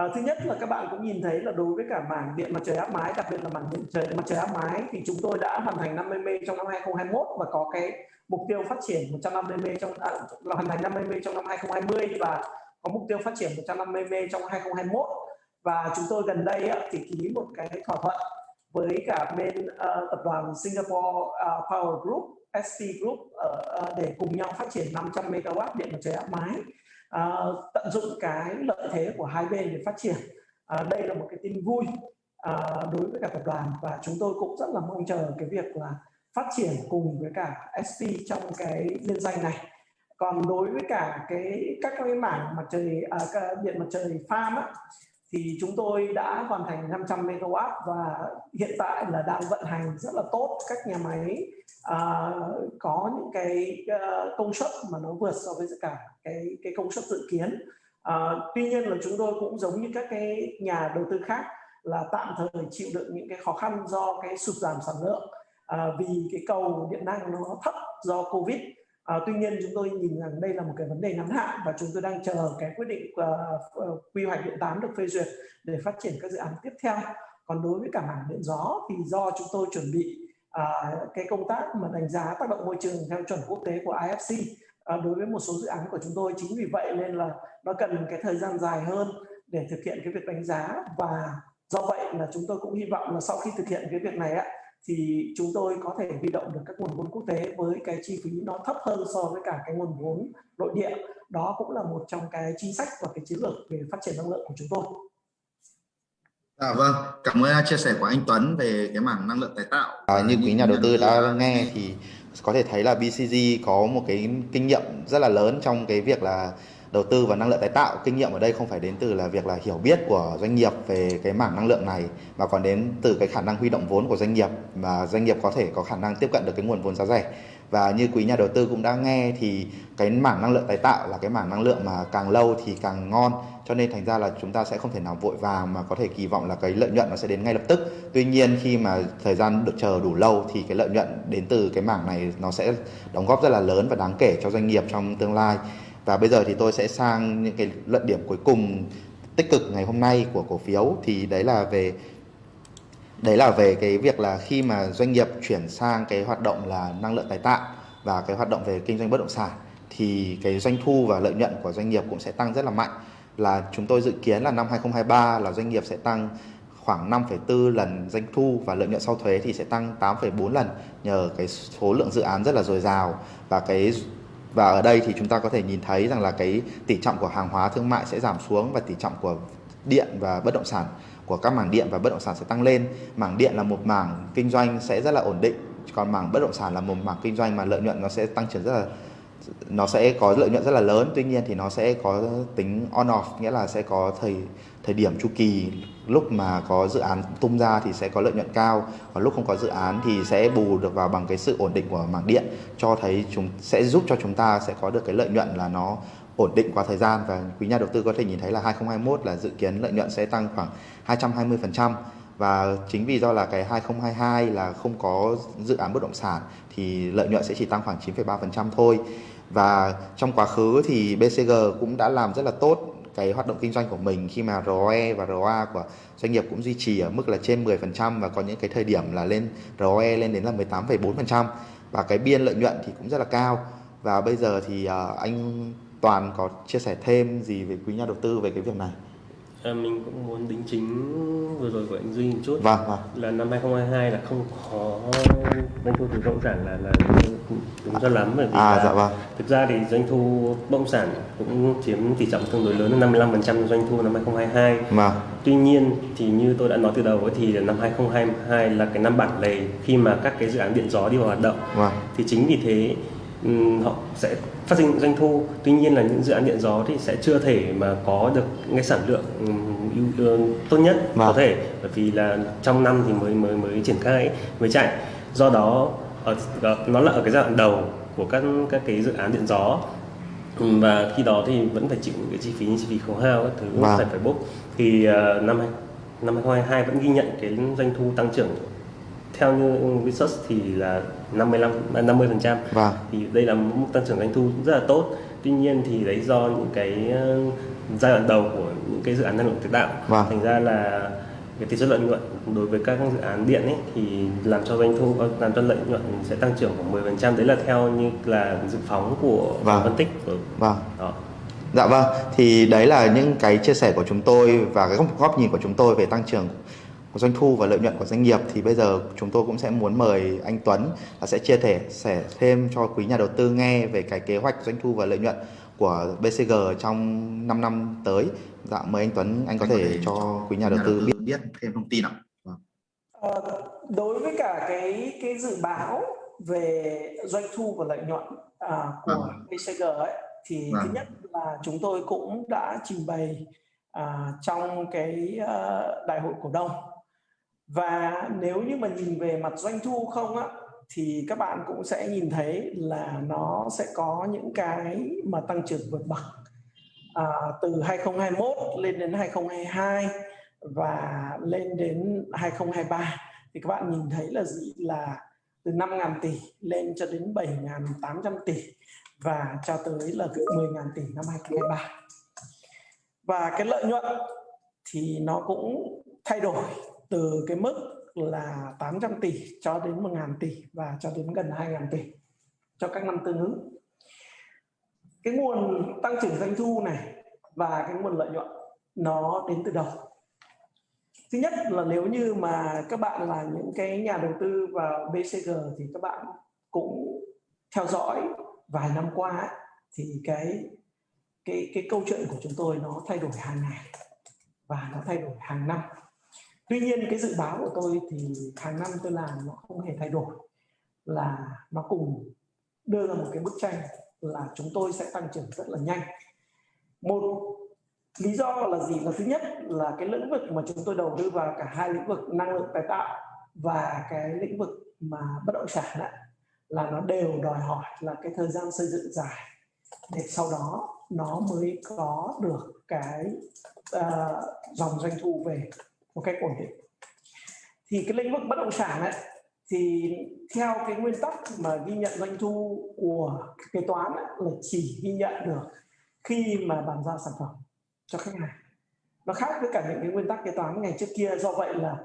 À, thứ nhất là các bạn cũng nhìn thấy là đối với cả mảng điện mặt trời áp mái, đặc biệt là mảng điện trời mặt trời áp mái thì chúng tôi đã hoàn thành 50 mê trong năm 2021 và có cái mục tiêu phát triển 150 mê trong à, là hoàn thành 50 mê trong năm 2020 và có mục tiêu phát triển 150 mê trong 2021 và chúng tôi gần đây á, thì ký một cái thỏa thuận với cả bên uh, tập đoàn Singapore uh, Power Group, ST Group uh, uh, để cùng nhau phát triển 500 MW điện mặt trời áp mái à, tận dụng cái lợi thế của hai bên để phát triển. À, đây là một cái tin vui à, đối với cả tập đoàn và chúng tôi cũng rất là mong chờ cái việc là phát triển cùng với cả SP trong cái liên danh này. Còn đối với cả cái các cái mảng mặt trời à, điện mặt trời farm á, thì chúng tôi đã hoàn thành 500 MW và hiện tại là đang vận hành rất là tốt các nhà máy. Uh, có những cái uh, công suất mà nó vượt so với cả cái cái công suất dự kiến. Uh, tuy nhiên là chúng tôi cũng giống như các cái nhà đầu tư khác là tạm thời chịu đựng những cái khó khăn do cái sụt giảm sản lượng. Uh, vì cái cầu điện năng nó thấp do covid. À, tuy nhiên chúng tôi nhìn rằng đây là một cái vấn đề ngắn hạn và chúng tôi đang chờ cái quyết định uh, quy hoạch điện 8 được phê duyệt để phát triển các dự án tiếp theo. Còn đối với cả mảng điện gió thì do chúng tôi chuẩn bị uh, cái công tác mà đánh giá tác động môi trường theo chuẩn quốc tế của IFC uh, đối với một số dự án của chúng tôi chính vì vậy nên là nó cần cái thời gian dài hơn để thực hiện cái việc đánh giá và do vậy là chúng tôi cũng hy vọng là sau khi thực hiện cái việc này á thì chúng tôi có thể huy động được các nguồn vốn quốc tế với cái chi phí nó thấp hơn so với cả cái nguồn vốn nội địa. Đó cũng là một trong cái chính sách và cái chiến lược về phát triển năng lượng của chúng tôi. À, vâng, cảm ơn chia sẻ của anh Tuấn về cái mảng năng lượng tái tạo. À, như quý nhà đầu tư đã nghe thì có thể thấy là BCG có một cái kinh nghiệm rất là lớn trong cái việc là đầu tư vào năng lượng tái tạo. Kinh nghiệm ở đây không phải đến từ là việc là hiểu biết của doanh nghiệp về cái mảng năng lượng này, mà còn đến từ cái khả năng huy động vốn của doanh nghiệp mà doanh nghiệp có thể có khả năng tiếp cận được cái nguồn vốn giá rẻ. Và như quý nhà đầu tư cũng đã nghe thì cái mảng năng lượng tái tạo là cái mảng năng lượng mà càng lâu thì càng ngon, cho nên thành ra là chúng ta sẽ không thể nào vội vàng mà có thể kỳ vọng là cái lợi nhuận nó sẽ đến ngay lập tức. Tuy nhiên khi mà thời gian được chờ đủ lâu thì cái lợi nhuận đến từ cái mảng này nó sẽ đóng góp rất là lớn và đáng kể cho doanh nghiệp trong tương lai và bây giờ thì tôi sẽ sang những cái luận điểm cuối cùng tích cực ngày hôm nay của cổ phiếu. Thì đấy là về đấy là về cái việc là khi mà doanh nghiệp chuyển sang cái hoạt động là năng lượng tái tạo và cái hoạt động về kinh doanh bất động sản thì cái doanh thu và lợi nhuận của doanh nghiệp cũng sẽ tăng rất là mạnh. Là chúng tôi dự kiến là năm 2023 là doanh nghiệp sẽ tăng khoảng 5,4 lần doanh thu và lợi nhuận sau thuế thì sẽ tăng 8,4 lần nhờ cái số lượng dự án rất là dồi dào và cái và ở đây thì chúng ta có thể nhìn thấy rằng là cái tỷ trọng của hàng hóa thương mại sẽ giảm xuống và tỷ trọng của điện và bất động sản của các mảng điện và bất động sản sẽ tăng lên. Mảng điện là một mảng kinh doanh sẽ rất là ổn định, còn mảng bất động sản là một mảng kinh doanh mà lợi nhuận nó sẽ tăng trưởng rất là nó sẽ có lợi nhuận rất là lớn. Tuy nhiên thì nó sẽ có tính on off nghĩa là sẽ có thời thời điểm chu kỳ. Lúc mà có dự án tung ra thì sẽ có lợi nhuận cao. Và lúc không có dự án thì sẽ bù được vào bằng cái sự ổn định của mảng điện cho thấy chúng sẽ giúp cho chúng ta sẽ có được cái lợi nhuận là nó ổn định qua thời gian. Và quý nhà đầu tư có thể nhìn thấy là 2021 là dự kiến lợi nhuận sẽ tăng khoảng 220% và chính vì do là cái 2022 là không có dự án bất động sản thì lợi nhuận sẽ chỉ tăng khoảng 9,3% thôi và trong quá khứ thì BCG cũng đã làm rất là tốt cái hoạt động kinh doanh của mình khi mà ROE và ROA của doanh nghiệp cũng duy trì ở mức là trên 10% và có những cái thời điểm là lên ROE lên đến là 18,4% và cái biên lợi nhuận thì cũng rất là cao. Và bây giờ thì ờ, anh Toàn có chia sẻ thêm gì về quý nhà đầu tư về cái việc này? À, mình cũng muốn đính chính vừa rồi của anh Duy một chút vâng, vâng. là năm 2022 là không có doanh thu từ bất động sản là là đúng cho lắm bởi vì à, là dạ vâng. thực ra thì doanh thu bất động sản cũng chiếm tỷ trọng tương đối lớn là 55% doanh thu năm 2022 vâng. tuy nhiên thì như tôi đã nói từ đầu ấy, thì năm 2022 là cái năm bản lề khi mà các cái dự án điện gió đi vào hoạt động vâng. thì chính vì thế họ sẽ phát sinh doanh thu tuy nhiên là những dự án điện gió thì sẽ chưa thể mà có được cái sản lượng tốt nhất vâng. có thể bởi vì là trong năm thì mới mới mới triển khai mới chạy do đó ở, nó là ở cái giai đoạn đầu của các các cái dự án điện gió và khi đó thì vẫn phải chịu những cái chi phí như chi phí khấu hao các thứ vâng. phải phải bốc thì uh, năm năm 2022 vẫn ghi nhận cái doanh thu tăng trưởng theo như research thì là 55 50 phần trăm vâng. thì đây là mức tăng trưởng doanh thu rất là tốt tuy nhiên thì đấy do những cái ờ, giai đoạn đầu của những cái dự án năng lượng tái tạo vâng. thành ra là cái tỷ suất lợi nhuận đối với các dự án điện ấy thì làm cho doanh thu làm cho lợi nhuận sẽ tăng trưởng khoảng 10% đấy là theo như là dự phóng của vâng. phân tích của vâng. đó Dạ vâng, thì đấy là những cái chia sẻ của chúng tôi và cái góc nhìn của chúng tôi về tăng trưởng doanh thu và lợi nhuận của doanh nghiệp thì bây giờ chúng tôi cũng sẽ muốn mời anh Tuấn là sẽ chia thể sẻ thêm cho quý nhà đầu tư nghe về cái kế hoạch doanh thu và lợi nhuận của BCG trong 5 năm tới. Dạ mời anh Tuấn anh có anh thể, thể cho quý nhà đầu tư biết biết thêm thông tin ạ. Vâng. À, đối với cả cái cái dự báo về doanh thu và lợi nhuận à, của vâng. BCG ấy thì vâng. thứ nhất là chúng tôi cũng đã trình bày à, trong cái uh, đại hội cổ đông và nếu như mà nhìn về mặt doanh thu không á thì các bạn cũng sẽ nhìn thấy là nó sẽ có những cái mà tăng trưởng vượt bậc à, từ 2021 lên đến 2022 và lên đến 2023 thì các bạn nhìn thấy là gì? Là từ 5.000 tỷ lên cho đến 7.800 tỷ và cho tới là 10.000 tỷ năm 2023 và cái lợi nhuận thì nó cũng thay đổi từ cái mức là 800 tỷ cho đến 1.000 tỷ và cho đến gần 2.000 tỷ cho các năm tương ứng. Cái nguồn tăng trưởng doanh thu này và cái nguồn lợi nhuận, nó đến từ đâu? Thứ nhất là nếu như mà các bạn là những cái nhà đầu tư vào BCG thì các bạn cũng theo dõi vài năm qua thì cái cái cái câu chuyện của chúng tôi nó thay đổi hàng ngày và nó thay đổi hàng năm tuy nhiên cái dự báo của tôi thì hàng năm tôi làm nó không hề thay đổi là nó cùng đưa ra một cái bức tranh là chúng tôi sẽ tăng trưởng rất là nhanh. Một lý do là gì? Là thứ nhất là cái lĩnh vực mà chúng tôi đầu tư vào cả hai lĩnh vực năng lượng tái tạo và cái lĩnh vực mà bất động sản ấy, là nó đều đòi hỏi là cái thời gian xây dựng dài để sau đó nó mới có được cái uh, dòng doanh thu về một cách ổn định. Thì cái lĩnh vực bất động sản ấy thì theo cái nguyên tắc mà ghi nhận doanh thu của kế toán ấy, là chỉ ghi nhận được khi mà bàn giao sản phẩm cho khách hàng. Nó khác với cả những cái nguyên tắc kế toán ngày trước kia. Do vậy là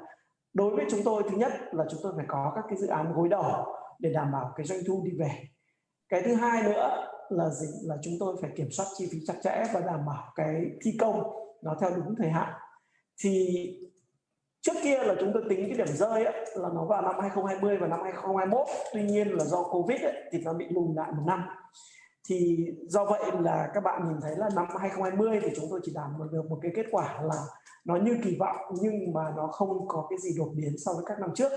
đối với chúng tôi thứ nhất là chúng tôi phải có các cái dự án gối đầu để đảm bảo cái doanh thu đi về. Cái thứ hai nữa là gì? Là chúng tôi phải kiểm soát chi phí chặt chẽ và đảm bảo cái thi công nó theo đúng thời hạn. Thì trước kia là chúng tôi tính cái điểm rơi ấy, là nó vào năm 2020 và năm 2021 tuy nhiên là do covid ấy, thì nó bị lùi lại một năm. Thì do vậy là các bạn nhìn thấy là năm 2020 thì chúng tôi chỉ đạt được một cái kết quả là nó như kỳ vọng nhưng mà nó không có cái gì đột biến so với các năm trước.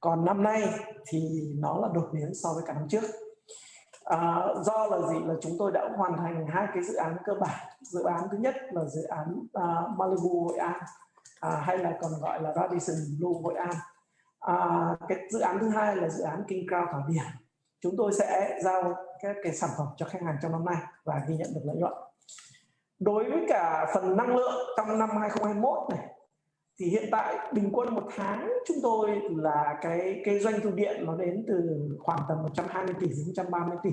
Còn năm nay thì nó là đột biến so với cả năm trước. À, do là gì? Là chúng tôi đã hoàn thành hai cái dự án cơ bản. Dự án thứ nhất là dự án uh, Malibu Hội An à, hay là còn gọi là Radisson Blue Hội An. À, cái dự án thứ hai là dự án King Crown Thảo Điền. Chúng tôi sẽ giao các cái sản phẩm cho khách hàng trong năm nay và ghi nhận được lợi nhuận. Đối với cả phần năng lượng trong năm 2021 này thì hiện tại bình quân một tháng chúng tôi là cái cái doanh thu điện nó đến từ khoảng tầm 120 tỷ đến 130 tỷ.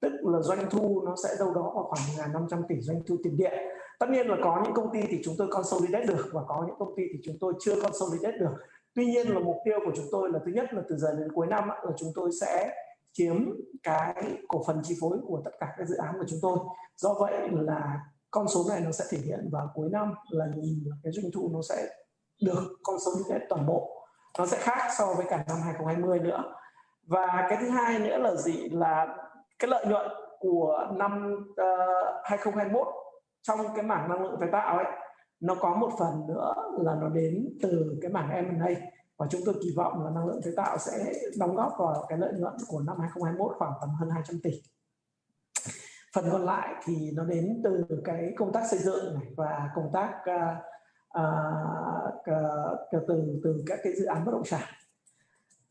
Tức là doanh thu nó sẽ đâu đó vào khoảng 1.500 tỷ doanh thu tiền điện tất nhiên là có những công ty thì chúng tôi consolidate được và có những công ty thì chúng tôi chưa consolidate được. Tuy nhiên là mục tiêu của chúng tôi là thứ nhất là từ giờ đến cuối năm là chúng tôi sẽ chiếm cái cổ phần chi phối của tất cả các dự án của chúng tôi. Do vậy là con số này nó sẽ thể hiện vào cuối năm là nhìn cái doanh thu nó sẽ được con số như thế toàn bộ. Nó sẽ khác so với cả năm 2020 nữa. Và cái thứ hai nữa là gì? Là cái lợi nhuận của năm ờ, uh, 2021 trong cái mảng năng lượng tái tạo ấy nó có một phần nữa là nó đến từ cái mảng M&A và chúng tôi kỳ vọng là năng lượng tái tạo sẽ đóng góp vào cái lợi nhuận của năm 2021 khoảng tầm hơn 200 tỷ. Phần còn lại thì nó đến từ cái công tác xây dựng này và công tác uh, uh, từ từ các cái dự án bất động sản.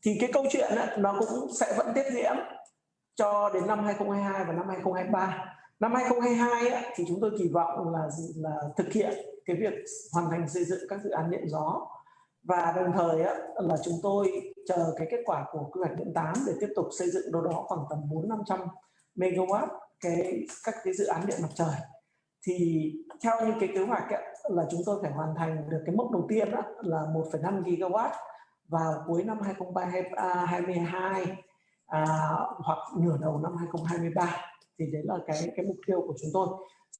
Thì cái câu chuyện ấy, nó cũng sẽ vẫn tiếp diễn cho đến năm 2022 và năm 2023 năm 2022 ấy, thì chúng tôi kỳ vọng là là thực hiện cái việc hoàn thành xây dựng các dự án điện gió. Và đồng thời ấy, là chúng tôi chờ cái kết quả của quy hoạch điện 8 để tiếp tục xây dựng đâu đó khoảng tầm 4 500 MW cái các cái dự án điện mặt trời. Thì theo như cái kế hoạch ấy, là chúng tôi phải hoàn thành được cái mốc đầu tiên đó, là 1,5 gigawatt vào cuối năm 2022 à, à, hoặc nửa đầu năm 2023 thì đấy là cái cái mục tiêu của chúng tôi.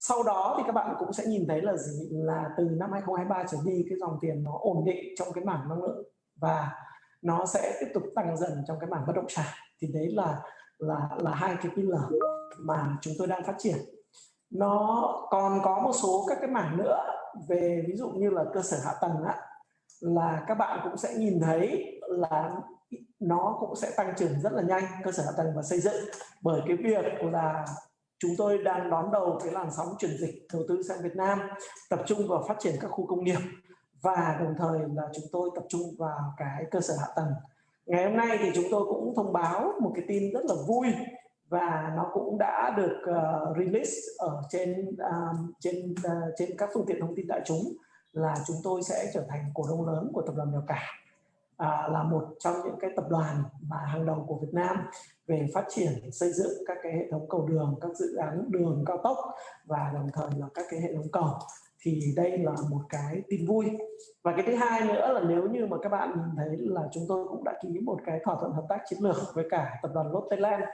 Sau đó thì các bạn cũng sẽ nhìn thấy là gì? Là từ năm 2023 trở đi cái dòng tiền nó ổn định trong cái mảng năng lượng và nó sẽ tiếp tục tăng dần trong cái mảng bất động sản. Thì đấy là là là hai cái pillar mà chúng tôi đang phát triển. Nó còn có một số các cái mảng nữa. Về ví dụ như là cơ sở hạ tầng á, là các bạn cũng sẽ nhìn thấy là nó cũng sẽ tăng trưởng rất là nhanh cơ sở hạ tầng và xây dựng. Bởi cái việc là chúng tôi đang đón đầu cái làn sóng chuyển dịch đầu tư sang Việt Nam tập trung vào phát triển các khu công nghiệp và đồng thời là chúng tôi tập trung vào cái cơ sở hạ tầng. Ngày hôm nay thì chúng tôi cũng thông báo một cái tin rất là vui và nó cũng đã được uh, release ở trên uh, trên uh, trên các phương tiện thông tin đại chúng là chúng tôi sẽ trở thành cổ đông lớn của tập đoàn Mèo Cả à, là một trong những cái tập đoàn mà hàng đầu của Việt Nam về phát triển xây dựng các cái hệ thống cầu đường, các dự án đường cao tốc và đồng thời là các cái hệ thống cầu thì đây là một cái tin vui. Và cái thứ hai nữa là nếu như mà các bạn nhìn thấy là chúng tôi cũng đã ký một cái thỏa thuận hợp tác chiến lược với cả tập đoàn Lotte Land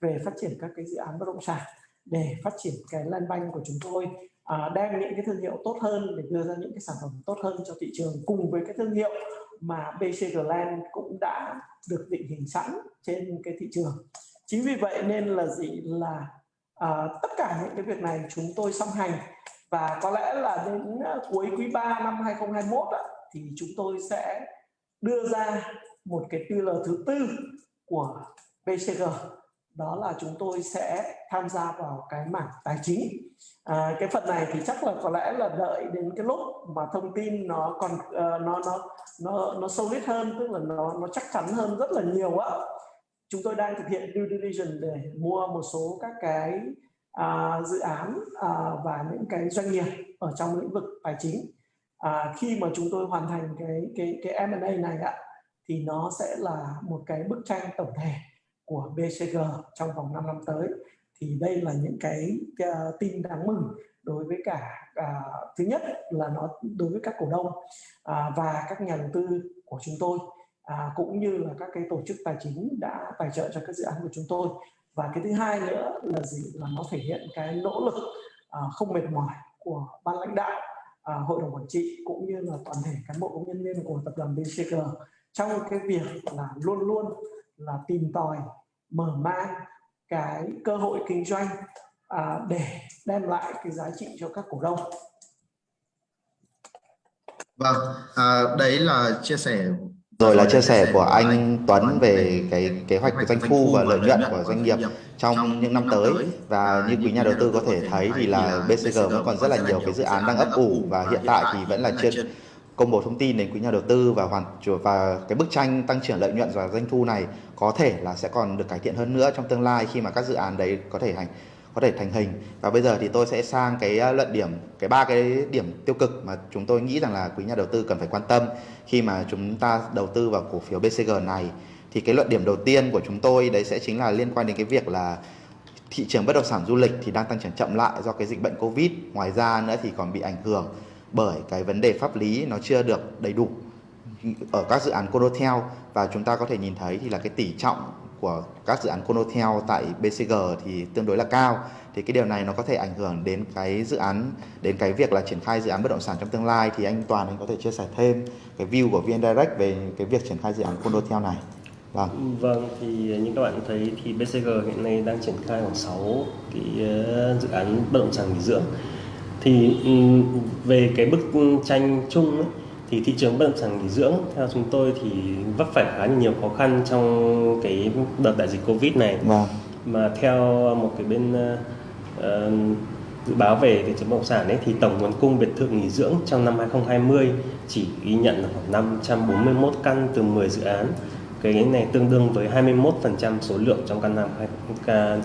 về phát triển các cái dự án bất động sản để phát triển cái land bank của chúng tôi à, đem những cái thương hiệu tốt hơn để đưa ra những cái sản phẩm tốt hơn cho thị trường cùng với cái thương hiệu mà BCG Land cũng đã được định hình sẵn trên cái thị trường. Chính vì vậy nên là gì? Là à, tất cả những cái việc này chúng tôi song hành. Và có lẽ là đến à, cuối quý 3 năm 2021 đó, thì chúng tôi sẽ đưa ra một cái pillar thứ tư của BCG đó là chúng tôi sẽ tham gia vào cái mảng tài chính. À, cái phần này thì chắc là có lẽ là đợi đến cái lúc mà thông tin nó còn uh, nó nó nó nó solid hơn tức là nó nó chắc chắn hơn rất là nhiều á. Chúng tôi đang thực hiện due diligence để mua một số các cái uh, dự án uh, và những cái doanh nghiệp ở trong lĩnh vực tài chính. À, khi mà chúng tôi hoàn thành cái cái cái M&A này ạ thì nó sẽ là một cái bức tranh tổng thể của BCG trong vòng 5 năm tới. Thì đây là những cái uh, tin đáng mừng đối với cả uh, thứ nhất là nó đối với các cổ đông uh, và các nhà đầu tư của chúng tôi uh, cũng như là các cái tổ chức tài chính đã tài trợ cho các dự án của chúng tôi. Và cái thứ hai nữa là gì? Là nó thể hiện cái nỗ lực uh, không mệt mỏi của ban lãnh đạo uh, hội đồng quản trị cũng như là toàn thể cán bộ công nhân viên của tập đoàn BCG trong cái việc là luôn luôn là tìm tòi mở mang cái cơ hội kinh doanh à, để đem lại cái giá trị cho các cổ đông. Vâng, à, đấy là chia sẻ rồi là chia sẻ của anh Tuấn về cái kế hoạch doanh thu và lợi nhuận của doanh nghiệp trong những năm tới và như quý nhà đầu tư có thể thấy thì là BCG vẫn còn rất là nhiều cái dự án đang ấp ủ và hiện tại thì vẫn là chưa công bố thông tin đến quý nhà đầu tư và hoàn và cái bức tranh tăng trưởng lợi nhuận và doanh thu này có thể là sẽ còn được cải thiện hơn nữa trong tương lai khi mà các dự án đấy có thể hành có thể thành hình. Và bây giờ thì tôi sẽ sang cái à, luận điểm, cái ba cái điểm tiêu cực mà chúng tôi nghĩ rằng là quý nhà đầu tư cần phải quan tâm khi mà chúng ta đầu tư vào cổ phiếu BCG này. Thì cái luận điểm đầu tiên của chúng tôi đấy sẽ chính là liên quan đến cái việc là thị trường bất động sản du lịch thì đang tăng trưởng chậm lại do cái dịch bệnh Covid. Ngoài ra nữa thì còn bị ảnh hưởng bởi cái vấn đề pháp lý nó chưa được đầy đủ ở các dự án Condotel và chúng ta có thể nhìn thấy thì là cái tỷ trọng của các dự án Condotel tại BCG thì tương đối là cao thì cái điều này nó có thể ảnh hưởng đến cái dự án, đến cái việc là triển khai dự án bất động sản trong tương lai thì anh Toàn anh có thể chia sẻ thêm cái view của VN Direct về cái việc triển khai dự án Condotel này Vâng. Vâng thì như các bạn thấy thì BCG hiện nay đang triển khai khoảng 6 cái ờ, dự án bất động sản nghỉ dưỡng. Thì về cái bức tranh chung ấy, thì thị trường bất động sản nghỉ dưỡng theo chúng tôi thì vấp phải khá nhiều khó khăn trong cái đợt đại dịch Covid này. Vâng. Mà theo một cái bên uh, dự báo về thị trường bất động sản ấy thì tổng nguồn cung biệt thự nghỉ dưỡng trong năm 2020 chỉ ghi nhận là khoảng 541 căn từ 10 dự án cái này tương đương với 21% số lượng trong căn năm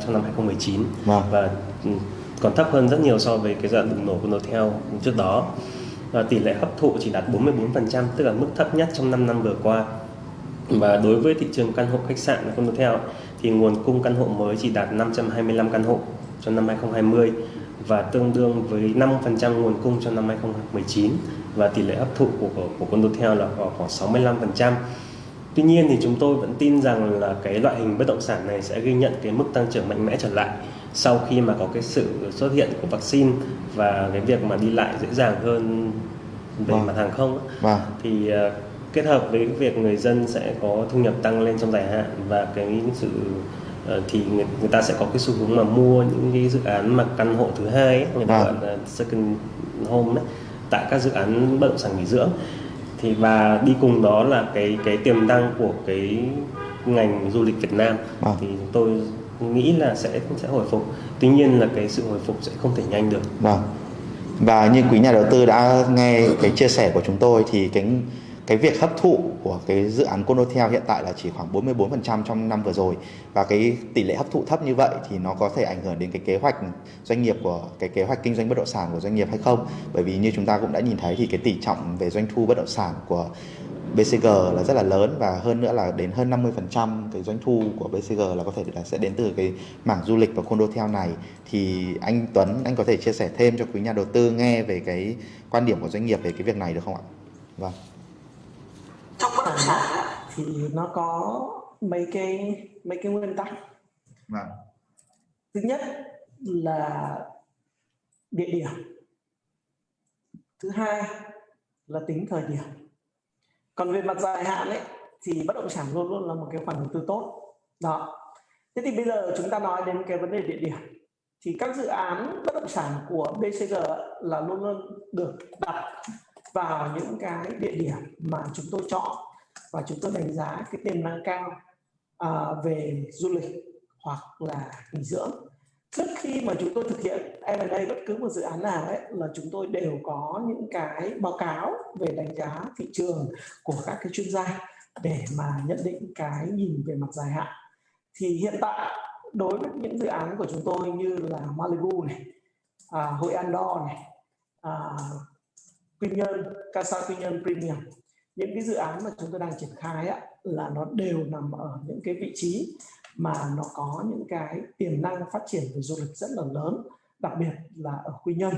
trong năm 2019 vâng. và còn thấp hơn rất nhiều so với cái giai đoạn bùng nổ của Notel trước đó. Và tỷ lệ hấp thụ chỉ đạt 44% tức là mức thấp nhất trong 5 năm vừa qua. Và đối với thị trường căn hộ khách sạn của Notel thì nguồn cung căn hộ mới chỉ đạt 525 căn hộ trong năm 2020 và tương đương với 5% nguồn cung trong năm 2019 và tỷ lệ hấp thụ của của, của Condotel là khoảng 65%. Tuy nhiên thì chúng tôi vẫn tin rằng là cái loại hình bất động sản này sẽ ghi nhận cái mức tăng trưởng mạnh mẽ trở lại sau khi mà có cái sự xuất hiện của vaccine và cái việc mà đi lại dễ dàng hơn về vâng. mặt hàng không vâng. thì uh, kết hợp với việc người dân sẽ có thu nhập tăng lên trong dài hạn và cái sự uh, thì người, người ta sẽ có cái xu hướng mà mua những cái dự án mà căn hộ thứ hai ấy, người ta vâng. gọi là second home ấy, tại các dự án bất động sản nghỉ dưỡng thì và đi cùng đó là cái cái tiềm năng của cái ngành du lịch Việt Nam. À. thì tôi nghĩ là sẽ sẽ hồi phục. Tuy nhiên là cái sự hồi phục sẽ không thể nhanh được. Vâng. Và như quý nhà đầu tư đã nghe cái chia sẻ của chúng tôi thì cái cái việc hấp thụ của cái dự án Condotel hiện tại là chỉ khoảng 44% trong năm vừa rồi. Và cái tỷ lệ hấp thụ thấp như vậy thì nó có thể ảnh hưởng đến cái kế hoạch doanh nghiệp của, cái kế hoạch kinh doanh bất động sản của doanh nghiệp hay không? Bởi vì như chúng ta cũng đã nhìn thấy thì cái tỷ trọng về doanh thu bất động sản của BCG là rất là lớn và hơn nữa là đến hơn 50% cái doanh thu của BCG là có thể là sẽ đến từ cái mảng du lịch và condotel này. Thì anh Tuấn, anh có thể chia sẻ thêm cho quý nhà đầu tư nghe về cái quan điểm của doanh nghiệp về cái việc này được không ạ? Vâng trong bất động sản thì nó có mấy cái mấy cái nguyên tắc. Vâng. thứ nhất là địa điểm. Thứ hai là tính thời điểm. Còn về mặt dài hạn ấy thì bất động sản luôn luôn là một cái khoản đầu tư tốt. Đó. Thế thì bây giờ chúng ta nói đến cái vấn đề địa điểm. Thì các dự án bất động sản của BCG là luôn luôn được đặt vào những cái địa điểm mà chúng tôi chọn và chúng tôi đánh giá cái tiềm năng cao uh, về du lịch hoặc là nghỉ dưỡng. Trước khi mà chúng tôi thực hiện M&A bất cứ một dự án nào ấy là chúng tôi đều có những cái báo cáo về đánh giá thị trường của các cái chuyên gia để mà nhận định cái nhìn về mặt dài hạn. Thì hiện tại đối với những dự án của chúng tôi như là Malibu này, à, Hội Andor này, à, quy nhơn casa quy nhơn premium. Những cái dự án mà chúng tôi đang triển khai á, là nó đều nằm ở những cái vị trí mà nó có những cái tiềm năng phát triển về du lịch rất là lớn đặc biệt là ở quy nhơn.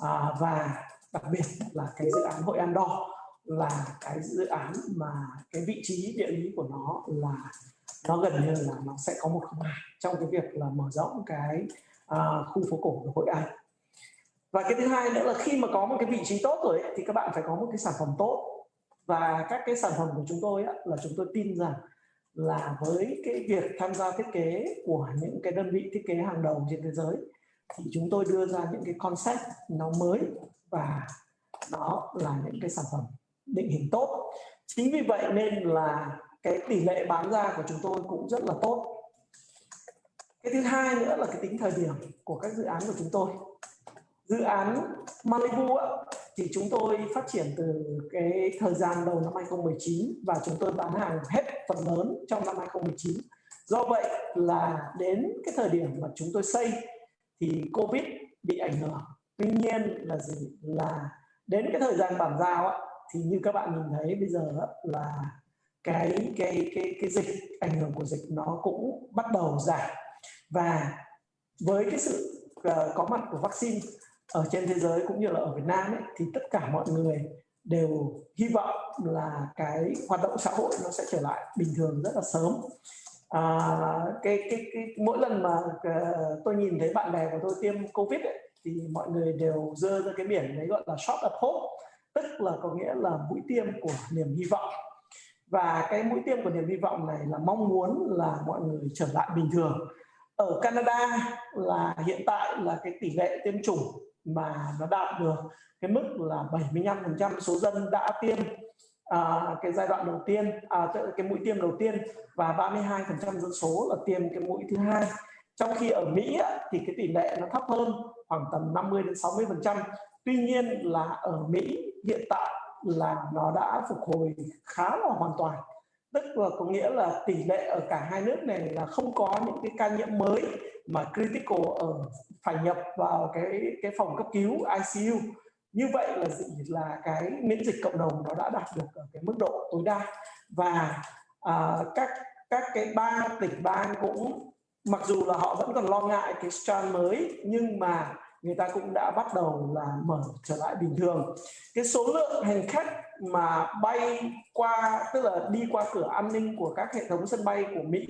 À, và đặc biệt là cái dự án hội an đo là cái dự án mà cái vị trí địa lý của nó là nó gần như là nó sẽ có một không hai trong cái việc là mở rộng cái uh, khu phố cổ của hội an và cái thứ hai nữa là khi mà có một cái vị trí tốt rồi ấy, thì các bạn phải có một cái sản phẩm tốt. Và các cái sản phẩm của chúng tôi ấy, là chúng tôi tin rằng là với cái việc tham gia thiết kế của những cái đơn vị thiết kế hàng đầu trên thế giới thì chúng tôi đưa ra những cái concept nó mới và đó là những cái sản phẩm định hình tốt. Chính vì vậy nên là cái tỷ lệ bán ra của chúng tôi cũng rất là tốt. Cái thứ hai nữa là cái tính thời điểm của các dự án của chúng tôi dự án Malibu thì chúng tôi phát triển từ cái thời gian đầu năm 2019 và chúng tôi bán hàng hết phần lớn trong năm 2019 do vậy là đến cái thời điểm mà chúng tôi xây thì Covid bị ảnh hưởng. Tuy nhiên là gì? Là đến cái thời gian bàn giao thì như các bạn nhìn thấy bây giờ là cái cái cái cái dịch, ảnh hưởng của dịch nó cũng bắt đầu giảm. Và với cái sự ờ, có mặt của vaccine ở trên thế giới cũng như là ở Việt Nam ấy, thì tất cả mọi người đều hy vọng là cái hoạt động xã hội nó sẽ trở lại bình thường rất là sớm. À, cái, cái cái mỗi lần mà uh, tôi nhìn thấy bạn bè của tôi tiêm covid ấy, thì mọi người đều dơ ra cái biển đấy gọi là shot of hope tức là có nghĩa là mũi tiêm của niềm hy vọng. Và cái mũi tiêm của niềm hy vọng này là mong muốn là mọi người trở lại bình thường. Ở Canada là hiện tại là cái tỷ lệ tiêm chủng mà nó đạt được cái mức là 75% số dân đã tiêm à, cái giai đoạn đầu tiên à, cái mũi tiêm đầu tiên và 32% dân số là tiêm cái mũi thứ hai. Trong khi ở Mỹ thì cái tỷ lệ nó thấp hơn khoảng tầm 50 đến 60 phần trăm. Tuy nhiên là ở Mỹ hiện tại là nó đã phục hồi khá là hoàn toàn. Tức là có nghĩa là tỷ lệ ở cả hai nước này là không có những cái ca nhiễm mới mà critical ở phải nhập vào cái cái phòng cấp cứu ICU như vậy là gì? Là cái miễn dịch cộng đồng nó đã đạt được ở cái mức độ tối đa. Và à, các các cái ba tỉnh bang cũng mặc dù là họ vẫn còn lo ngại cái strand mới nhưng mà người ta cũng đã bắt đầu là mở trở lại bình thường. Cái số lượng hành khách mà bay qua tức là đi qua cửa an ninh của các hệ thống sân bay của Mỹ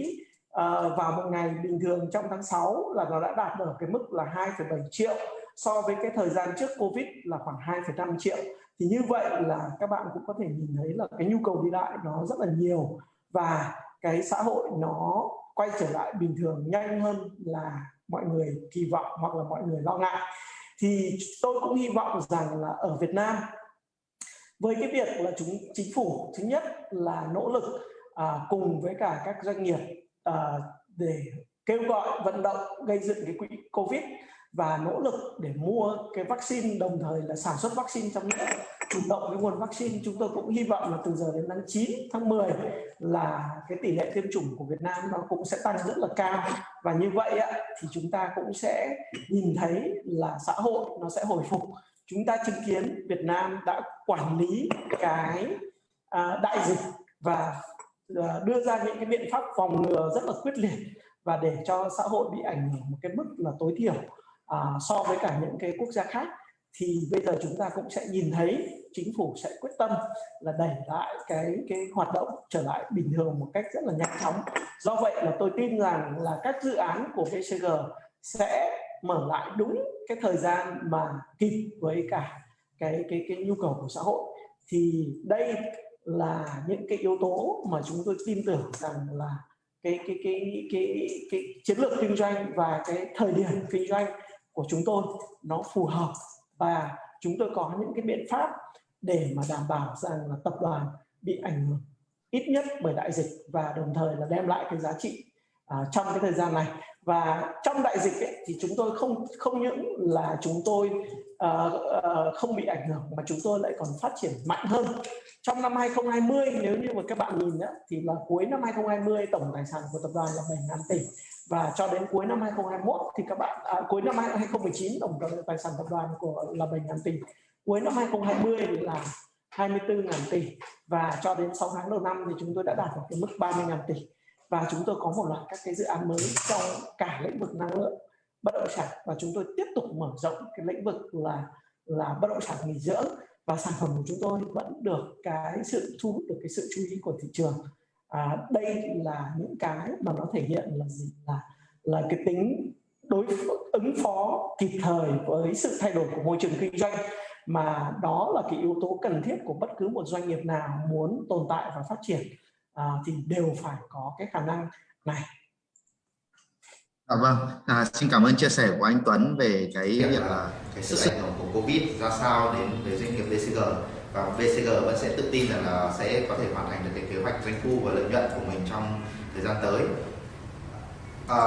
uh, vào một ngày bình thường trong tháng 6 là nó đã đạt được cái mức là 2,7 triệu so với cái thời gian trước Covid là khoảng 2,5 triệu. Thì như vậy là các bạn cũng có thể nhìn thấy là cái nhu cầu đi lại nó rất là nhiều và cái xã hội nó quay trở lại bình thường nhanh hơn là mọi người kỳ vọng hoặc là mọi người lo ngại. Thì tôi cũng hy vọng rằng là ở Việt Nam với cái việc là chúng chính phủ thứ nhất là nỗ lực à, cùng với cả các doanh nghiệp uh, để kêu gọi vận động gây dựng cái quỹ covid và nỗ lực để mua cái vaccine đồng thời là sản xuất vaccine trong nước chủ động cái nguồn vaccine. Chúng tôi cũng hy vọng là từ giờ đến tháng 9 tháng 10 là cái tỷ lệ tiêm chủng của Việt Nam nó cũng sẽ tăng rất là cao. Và như vậy á, thì chúng ta cũng sẽ nhìn thấy là xã hội nó sẽ hồi phục. Chúng ta chứng kiến Việt Nam đã quản lý cái à, đại dịch và Ờ, đưa ra những cái biện pháp phòng ngừa rất là quyết liệt và để cho xã hội bị ảnh hưởng một cái mức là tối thiểu à, so với cả những cái quốc gia khác. Thì bây giờ chúng ta cũng sẽ nhìn thấy chính phủ sẽ quyết tâm là đẩy lại cái cái hoạt động trở lại bình thường một cách rất là nhanh chóng. Do vậy là tôi tin rằng là các dự án của VCG sẽ mở lại đúng cái thời gian mà kịp với cả cái cái cái nhu cầu của xã hội. Thì đây là những cái yếu tố mà chúng tôi tin tưởng rằng là cái cái cái cái cái, cái chiến lược kinh doanh và cái thời điểm kinh doanh của chúng tôi nó phù hợp. Và chúng tôi có những cái biện pháp để mà đảm bảo rằng là tập đoàn bị ảnh hưởng ít nhất bởi đại dịch và đồng thời là đem lại cái giá trị à, trong cái thời gian này. Và trong đại dịch ấy, thì chúng tôi không không những là chúng tôi uh, uh, không bị ảnh hưởng mà chúng tôi lại còn phát triển mạnh hơn. Trong năm 2020 nếu như mà các bạn nhìn đó, thì là cuối năm 2020 tổng tài sản của tập đoàn là 7 ngàn tỷ. Và cho đến cuối năm 2021 thì các bạn à, cuối năm 2019 tổng tài sản tập đoàn của là 7 ngàn tỷ. Cuối năm 2020 là 24.000 tỷ. Và cho đến 6 tháng đầu năm thì chúng tôi đã đạt được cái mức 30.000 tỷ. Và chúng tôi có một loạt các cái dự án mới trong cả lĩnh vực năng lượng bất động sản. Và chúng tôi tiếp tục mở rộng cái lĩnh vực là là bất động sản nghỉ dưỡng. Và sản phẩm của chúng tôi vẫn được cái sự thu hút được cái sự chú ý của thị trường. À, đây là những cái mà nó thể hiện là gì? Là là cái tính đối ứng phó kịp thời với sự thay đổi của môi trường kinh doanh. Mà đó là cái yếu tố cần thiết của bất cứ một doanh nghiệp nào muốn tồn tại và phát triển. À, thì đều phải có cái khả năng này. À, vâng, à, xin cảm ơn chia sẻ của anh Tuấn về cái việc là cái sức ảnh hưởng của Covid ra sao đến với doanh nghiệp DCG và BCG vẫn sẽ tự tin rằng là sẽ có thể hoàn thành được cái kế hoạch doanh thu và lợi nhuận của mình trong thời gian tới. À,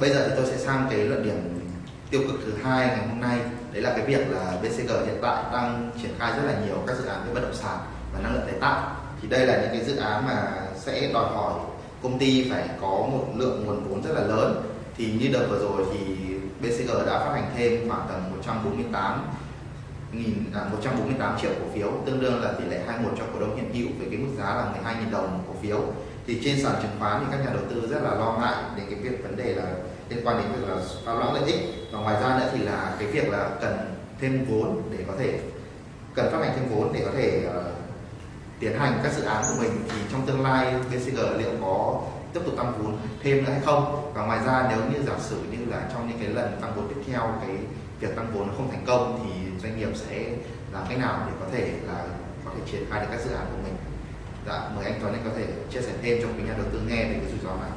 bây giờ thì tôi sẽ sang cái luận điểm tiêu cực thứ hai ngày hôm nay. Đấy là cái việc là BCG hiện tại đang triển khai rất là nhiều các dự án về bất động sản và năng lượng tái tạo. Thì đây là những cái dự án mà sẽ đòi hỏi công ty phải có một lượng nguồn vốn rất là lớn thì như đợt vừa rồi thì BCG đã phát hành thêm khoảng tầm 148 nghìn à, 148 triệu cổ phiếu tương đương là tỷ lệ 21 cho cổ đông hiện hữu với cái mức giá là 12.000 đồng cổ phiếu. Thì trên sàn chứng khoán thì các nhà đầu tư rất là lo ngại đến cái việc vấn đề là liên quan đến việc là phá loãng lợi ích. Và ngoài ra nữa thì là cái việc là cần thêm vốn để có thể cần phát hành thêm vốn để có thể uh, tiến hành các dự án của mình. Thì trong tương lai BCG liệu có tiếp tục tăng vốn thêm nữa hay không? Và ngoài ra nếu như giả sử như là trong những cái lần tăng vốn tiếp theo cái việc tăng vốn không thành công thì doanh nghiệp sẽ làm cách nào để có thể là có thể triển khai được các dự án của mình? Dạ mời anh Tuấn anh có thể chia sẻ thêm cho quý nhà đầu tư nghe về cái rủi ro này.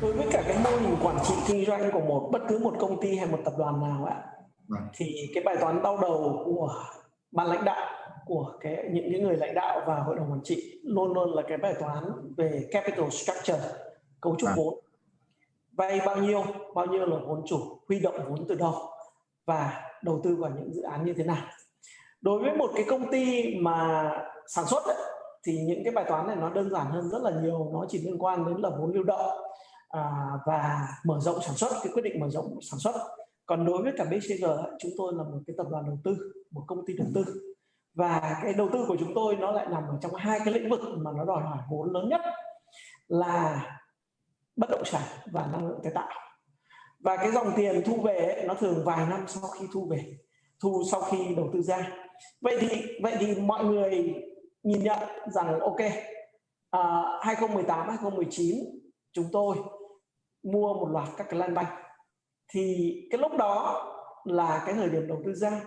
Đối với cả cái mô hình quản trị kinh doanh của một bất cứ một công ty hay một tập đoàn nào ạ vâng. thì cái bài toán đau đầu của ban lãnh đạo của cái những cái người lãnh đạo và hội đồng quản trị luôn luôn là cái bài toán về capital structure cấu trúc vâng. vốn. Vay bao nhiêu bao nhiêu là vốn chủ huy động vốn từ đâu và đầu tư vào những dự án như thế nào. Đối với một cái công ty mà sản xuất ấy, thì những cái bài toán này nó đơn giản hơn rất là nhiều nó chỉ liên quan đến là vốn lưu động à, và mở rộng sản xuất cái quyết định mở rộng sản xuất. Còn đối với cả BCG chúng tôi là một cái tập đoàn đầu tư một công ty đầu tư và cái đầu tư của chúng tôi nó lại nằm ở trong hai cái lĩnh vực mà nó đòi hỏi vốn lớn nhất là bất động sản và năng lượng tái tạo. Và cái dòng tiền thu về ấy, nó thường vài năm sau khi thu về thu sau khi đầu tư ra. Vậy thì vậy thì mọi người nhìn nhận rằng ok à, 2018 2019 chúng tôi mua một loạt các cái land bank. Thì cái lúc đó là cái thời điểm đầu tư ra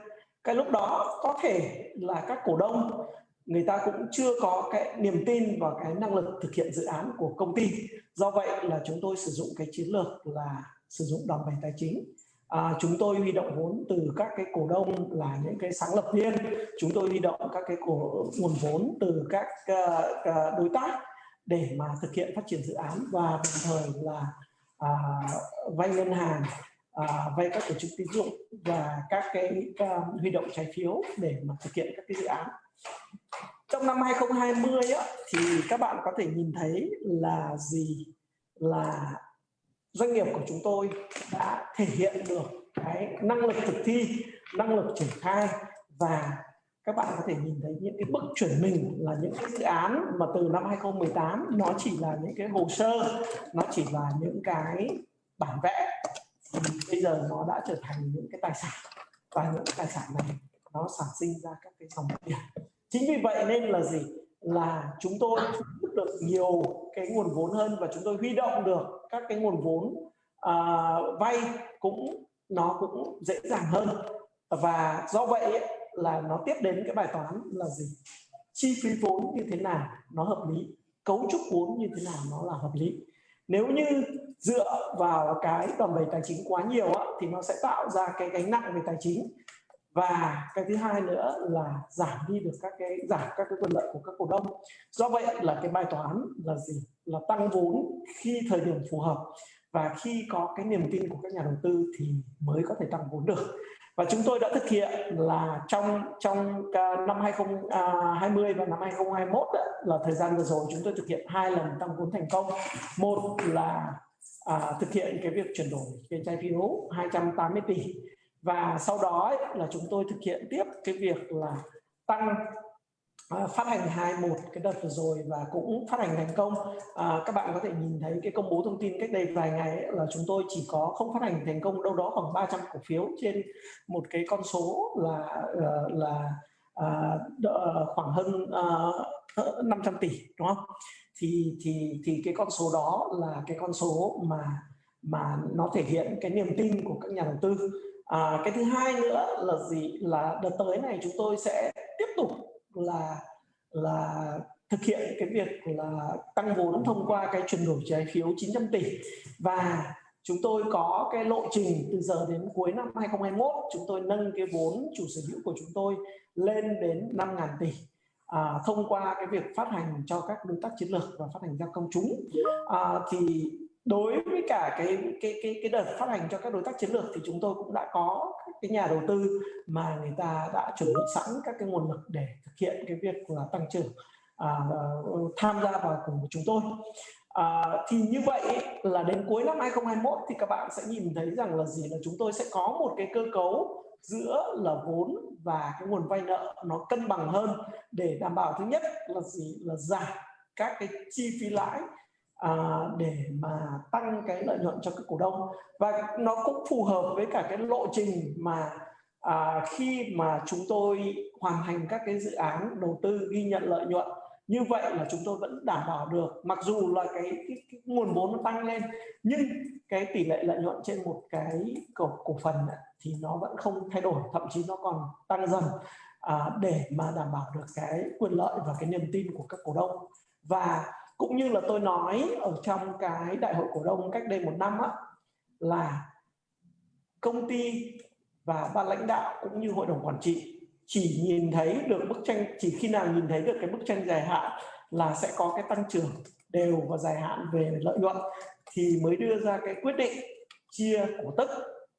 cái lúc đó có thể là các cổ đông người ta cũng chưa có cái niềm tin vào cái năng lực thực hiện dự án của công ty. Do vậy là chúng tôi sử dụng cái chiến lược là sử dụng đòn bẩy tài chính. À, chúng tôi huy động vốn từ các cái cổ đông là những cái sáng lập viên. Chúng tôi huy động các cái cổ nguồn vốn từ các uh, đối tác để mà thực hiện phát triển dự án và đồng thời là à, vay ngân hàng à, vay các tổ chức tín dụng và các cái um, huy động trái phiếu để mà thực hiện các cái dự án. Trong năm 2020 á, thì các bạn có thể nhìn thấy là gì? Là doanh nghiệp của chúng tôi đã thể hiện được cái năng lực thực thi năng lực triển khai và các bạn có thể nhìn thấy những cái bước chuyển mình là những cái dự án mà từ năm 2018 nó chỉ là những cái hồ sơ nó chỉ là những cái bản vẽ bây giờ nó đã trở thành những cái tài sản và những cái tài sản này nó sản sinh ra các cái dòng tiền. Chính vì vậy nên là gì? Là chúng tôi hút được nhiều cái nguồn vốn hơn và chúng tôi huy động được các cái nguồn vốn uh, vay cũng nó cũng dễ dàng hơn. Và do vậy là nó tiếp đến cái bài toán là gì? Chi phí vốn như thế nào nó hợp lý? Cấu trúc vốn như thế nào nó là hợp lý? Nếu như dựa vào cái đòn bẩy tài chính quá nhiều á, thì nó sẽ tạo ra cái gánh nặng về tài chính. Và cái thứ hai nữa là giảm đi được các cái giảm các cái quyền lợi của các cổ đông. Do vậy là cái bài toán là gì? Là tăng vốn khi thời điểm phù hợp. Và khi có cái niềm tin của các nhà đầu tư thì mới có thể tăng vốn được và chúng tôi đã thực hiện là trong trong năm 2020 à, và năm 2021 là thời gian vừa rồi chúng tôi thực hiện hai lần tăng vốn thành công. Một là à, thực hiện cái việc chuyển đổi cái trái phiếu 280 tỷ. Và sau đó ấy, là chúng tôi thực hiện tiếp cái việc là tăng À, phát hành 21 cái đợt vừa rồi và cũng phát hành thành công. À, các bạn có thể nhìn thấy cái công bố thông tin cách đây vài ngày ấy, là chúng tôi chỉ có không phát hành thành công đâu đó khoảng 300 cổ phiếu trên một cái con số là là, là uh, khoảng hơn à, 500 tỷ đúng không? Thì thì thì cái con số đó là cái con số mà mà nó thể hiện cái niềm tin của các nhà đầu tư. À, cái thứ hai nữa là gì? Là đợt tới này chúng tôi sẽ tiếp tục là là thực hiện cái việc là tăng vốn thông qua cái chuyển đổi trái phiếu 900 tỷ. Và chúng tôi có cái lộ trình từ giờ đến cuối năm 2021 chúng tôi nâng cái vốn chủ sở hữu của chúng tôi lên đến 5.000 tỷ à, thông qua cái việc phát hành cho các đối tác chiến lược và phát hành ra công chúng. À, thì đối với cả cái cái cái cái đợt phát hành cho các đối tác chiến lược thì chúng tôi cũng đã có cái nhà đầu tư mà người ta đã chuẩn bị sẵn các cái nguồn lực để thực hiện cái việc là tăng trưởng à, tham gia vào cùng với chúng tôi. À, thì như vậy là đến cuối năm 2021 thì các bạn sẽ nhìn thấy rằng là gì? Là chúng tôi sẽ có một cái cơ cấu giữa là vốn và cái nguồn vay nợ nó cân bằng hơn để đảm bảo thứ nhất là gì? Là giảm các cái chi phí lãi à, để mà tăng cái lợi nhuận cho các cổ đông. Và nó cũng phù hợp với cả cái lộ trình mà à, khi mà chúng tôi hoàn thành các cái dự án đầu tư ghi nhận lợi nhuận. Như vậy là chúng tôi vẫn đảm bảo được mặc dù là cái, cái, cái nguồn vốn nó tăng lên nhưng cái tỷ lệ lợi nhuận trên một cái cổ cổ phần thì nó vẫn không thay đổi thậm chí nó còn tăng dần à, để mà đảm bảo được cái quyền lợi và cái niềm tin của các cổ đông. Và cũng như là tôi nói ở trong cái đại hội cổ đông cách đây một năm á, là công ty và ban lãnh đạo cũng như hội đồng quản trị chỉ nhìn thấy được bức tranh, chỉ khi nào nhìn thấy được cái bức tranh dài hạn là sẽ có cái tăng trưởng đều và dài hạn về lợi nhuận thì mới đưa ra cái quyết định chia cổ tức.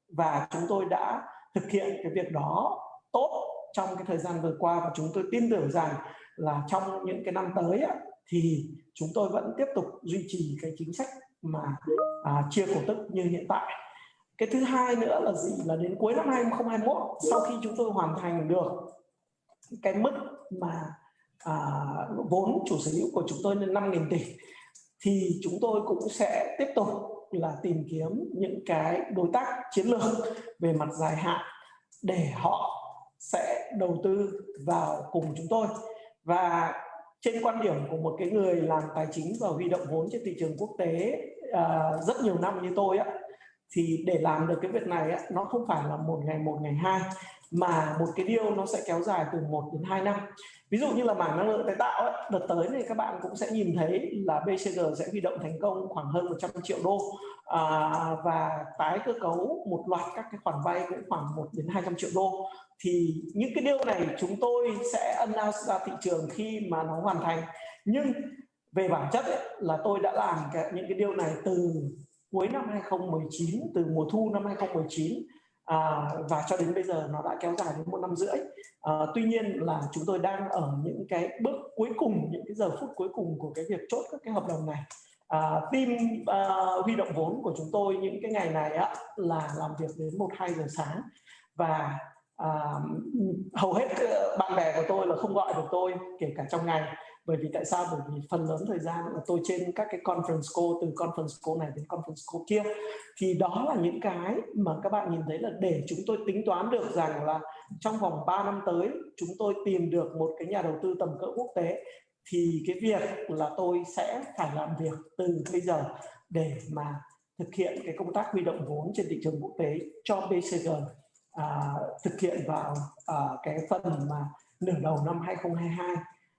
Và chúng tôi đã thực hiện cái việc đó tốt trong cái thời gian vừa qua và chúng tôi tin tưởng rằng là trong những cái năm tới thì chúng tôi vẫn tiếp tục duy trì cái chính sách mà à, chia cổ tức như hiện tại. Cái thứ hai nữa là gì? Là đến cuối năm 2021 sau khi chúng tôi hoàn thành được cái mức mà à, vốn chủ sở hữu của chúng tôi lên 5.000 tỷ thì chúng tôi cũng sẽ tiếp tục là tìm kiếm những cái đối tác chiến lược về mặt dài hạn để họ sẽ đầu tư vào cùng chúng tôi. Và trên quan điểm của một cái người làm tài chính và huy động vốn trên thị trường quốc tế uh, rất nhiều năm như tôi á thì để làm được cái việc này á, nó không phải là một ngày một ngày hai mà một cái deal nó sẽ kéo dài từ 1 đến 2 năm. Ví dụ như là mảng năng lượng tái tạo ấy, đợt tới thì các bạn cũng sẽ nhìn thấy là BCG sẽ huy động thành công khoảng hơn 100 triệu đô. À, và tái cơ cấu một loạt các cái khoản vay cũng khoảng 1 đến 200 triệu đô. Thì những cái điều này chúng tôi sẽ announce ra thị trường khi mà nó hoàn thành. Nhưng về bản chất ấy, là tôi đã làm cái, những cái điều này từ cuối năm 2019 từ mùa thu năm 2019 à, và cho đến bây giờ nó đã kéo dài đến một năm rưỡi. À, tuy nhiên là chúng tôi đang ở những cái bước cuối cùng những cái giờ phút cuối cùng của cái việc chốt các cái hợp đồng này. À, team à, huy động vốn của chúng tôi những cái ngày này á, là làm việc đến một hai giờ sáng. Và à, hầu hết ờ, bạn bè của tôi là không gọi được tôi kể cả trong ngày bởi vì tại sao? Bởi vì phần lớn thời gian là tôi trên các cái conference call từ conference call này đến conference call kia. Thì đó là những cái mà các bạn nhìn thấy là để chúng tôi tính toán được rằng là trong vòng 3 năm tới chúng tôi tìm được một cái nhà đầu tư tầm cỡ quốc tế. Thì cái việc là tôi sẽ phải làm việc từ bây giờ để mà thực hiện cái công tác huy động vốn trên thị trường quốc tế cho BCG à, thực hiện vào à, cái phần mà nửa đầu năm 2022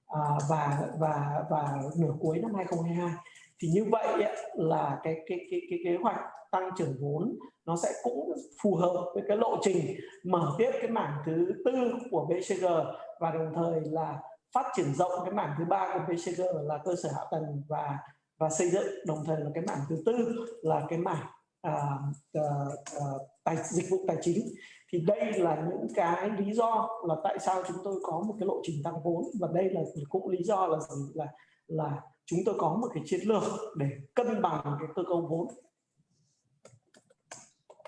à, và và và nửa cuối năm 2022 thì như vậy là cái cái cái cái kế hoạch tăng trưởng vốn nó sẽ cũng phù hợp với cái lộ trình mở tiếp cái mảng thứ tư của BCG và đồng thời là phát triển rộng cái mảng thứ ba của BCG là cơ sở hạ tầng và và xây dựng. Đồng thời là cái mảng thứ tư là cái mảng uh, uh, uh, tài dịch vụ tài chính. Thì đây là những cái lý do là tại sao chúng tôi có một cái lộ trình tăng vốn. Và đây là cũng lý do là gì? Là là chúng tôi có một cái chiến lược để cân bằng cái cơ cấu vốn.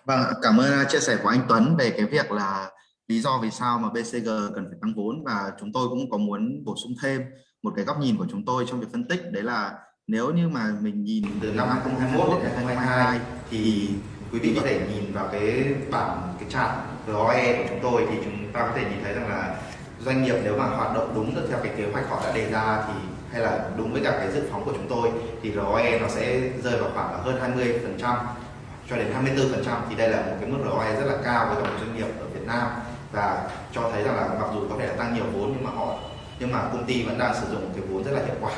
Vâng, cảm ơn à, chia sẻ của anh Tuấn về cái việc là lý do vì sao mà BCG cần phải tăng vốn. Và chúng tôi cũng có muốn bổ sung thêm một cái góc nhìn của chúng tôi trong việc phân tích. Đấy là nếu như mà mình nhìn từ năm 2021 đến 2022 thì quý vị có thể nhìn vào cái bảng cái chart ROE của chúng tôi thì chúng ta có thể nhìn thấy rằng là doanh nghiệp nếu mà hoạt động đúng được theo cái kế hoạch họ đã đề ra thì, hay là đúng với cả cái dự phóng của chúng tôi thì ROE nó sẽ rơi vào khoảng là hơn 20 phần trăm cho đến 24 phần trăm. Thì đây là một cái mức ROE rất là cao với cả một doanh nghiệp ở Việt Nam và cho thấy rằng là mặc dù có thể là tăng nhiều vốn nhưng mà họ, nhưng mà công ty vẫn đang sử dụng cái vốn rất là hiệu quả.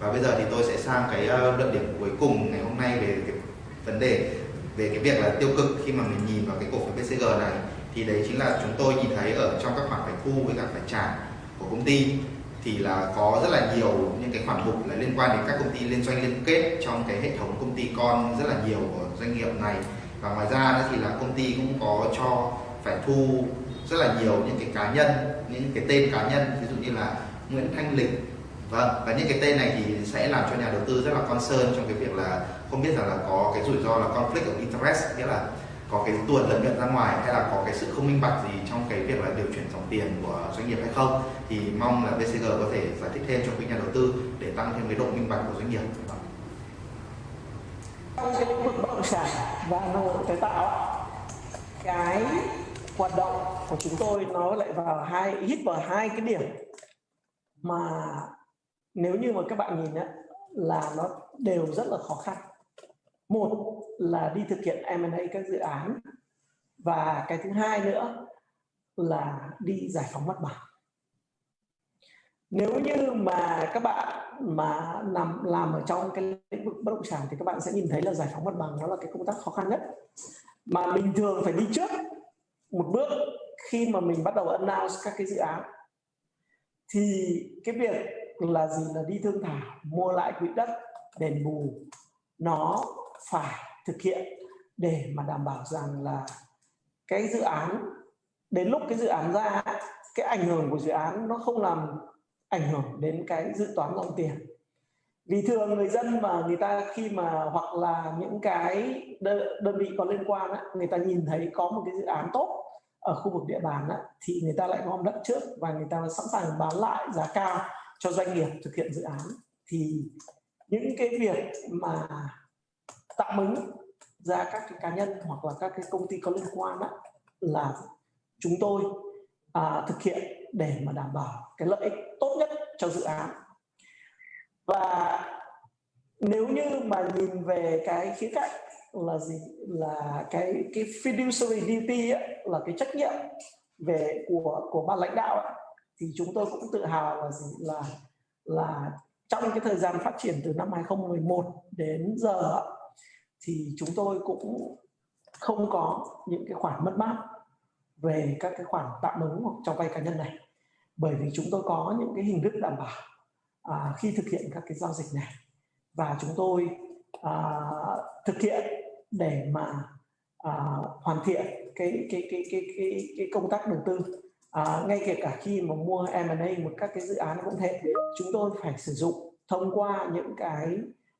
Và bây giờ thì tôi sẽ sang cái ờ, luận điểm cuối cùng ngày hôm nay về cái vấn đề về cái việc là tiêu cực khi mà mình nhìn vào cái cổ phiếu BCG này, thì đấy chính là chúng tôi nhìn thấy ở trong các khoản phải thu với cả phải trả của công ty, thì là có rất là nhiều những cái khoản mục là liên quan đến các công ty, liên doanh liên kết trong cái hệ thống công ty con rất là nhiều của doanh nghiệp này. Và ngoài ra thì là công ty cũng có cho phải thu rất là nhiều những cái cá nhân, những cái tên cá nhân, ví dụ như là Nguyễn Thanh Lịch vâng và những cái tên này thì sẽ làm cho nhà đầu tư rất là concern trong cái việc là không biết rằng là có cái rủi ro là conflict of interest, nghĩa là có cái tuột lợi nhuận ra ngoài hay là có cái sự không minh bạch gì trong cái việc là điều chuyển dòng tiền của doanh nghiệp hay không. Thì mong là BCG có thể giải thích thêm cho quý nhà đầu tư để tăng thêm cái độ minh bạch của doanh nghiệp. Trong cái lĩnh vực bất động sản và năng lượng tái tạo cái hoạt động của chúng tôi nó lại vào hai, hít vào hai cái điểm mà nếu như mà các bạn nhìn á, là nó đều rất là khó khăn. Một là đi thực hiện M&A các dự án. Và cái thứ hai nữa là đi giải phóng mặt bằng. Nếu như mà các bạn mà nằm làm ở trong cái lĩnh vực bất động sản thì các bạn sẽ nhìn thấy là giải phóng mặt bằng nó là cái công tác khó khăn nhất. Mà bình thường phải đi trước một bước khi mà mình bắt đầu announce các cái dự án. Thì cái việc là gì là đi thương thảo mua lại quỹ đất đền bù. Nó phải thực hiện để mà đảm bảo rằng là cái dự án đến lúc cái dự án ra cái ảnh hưởng của dự án nó không làm ảnh hưởng đến cái dự toán dòng tiền. Vì thường người dân mà người ta khi mà hoặc là những cái đơn vị có liên quan á, người ta nhìn thấy có một cái dự án tốt ở khu vực địa bàn á, thì người ta lại gom đất trước và người ta sẵn sàng bán lại giá cao cho doanh nghiệp thực hiện dự án thì những cái việc mà tạm ứng ra các cái cá nhân hoặc là các cái công ty có liên quan đó là chúng tôi à, thực hiện để mà đảm bảo cái lợi ích tốt nhất cho dự án. Và nếu như mà nhìn về cái khía cạnh là gì là cái cái fiduciary duty ấy, là cái trách nhiệm về của của ban lãnh đạo ấy, thì chúng tôi cũng tự hào là gì? Là là trong cái thời gian phát triển từ năm 2011 đến giờ thì chúng tôi cũng không có những cái khoản mất mát về các cái khoản tạm ứng hoặc cho vay cá nhân này. Bởi vì chúng tôi có những cái hình thức đảm bảo à, khi thực hiện các cái giao dịch này. Và chúng tôi à, thực hiện để mà à, hoàn thiện cái cái cái cái cái cái công tác đầu tư à, ngay kể cả khi mà mua M&A một các cái dự án cũng thế chúng tôi phải sử dụng thông qua những cái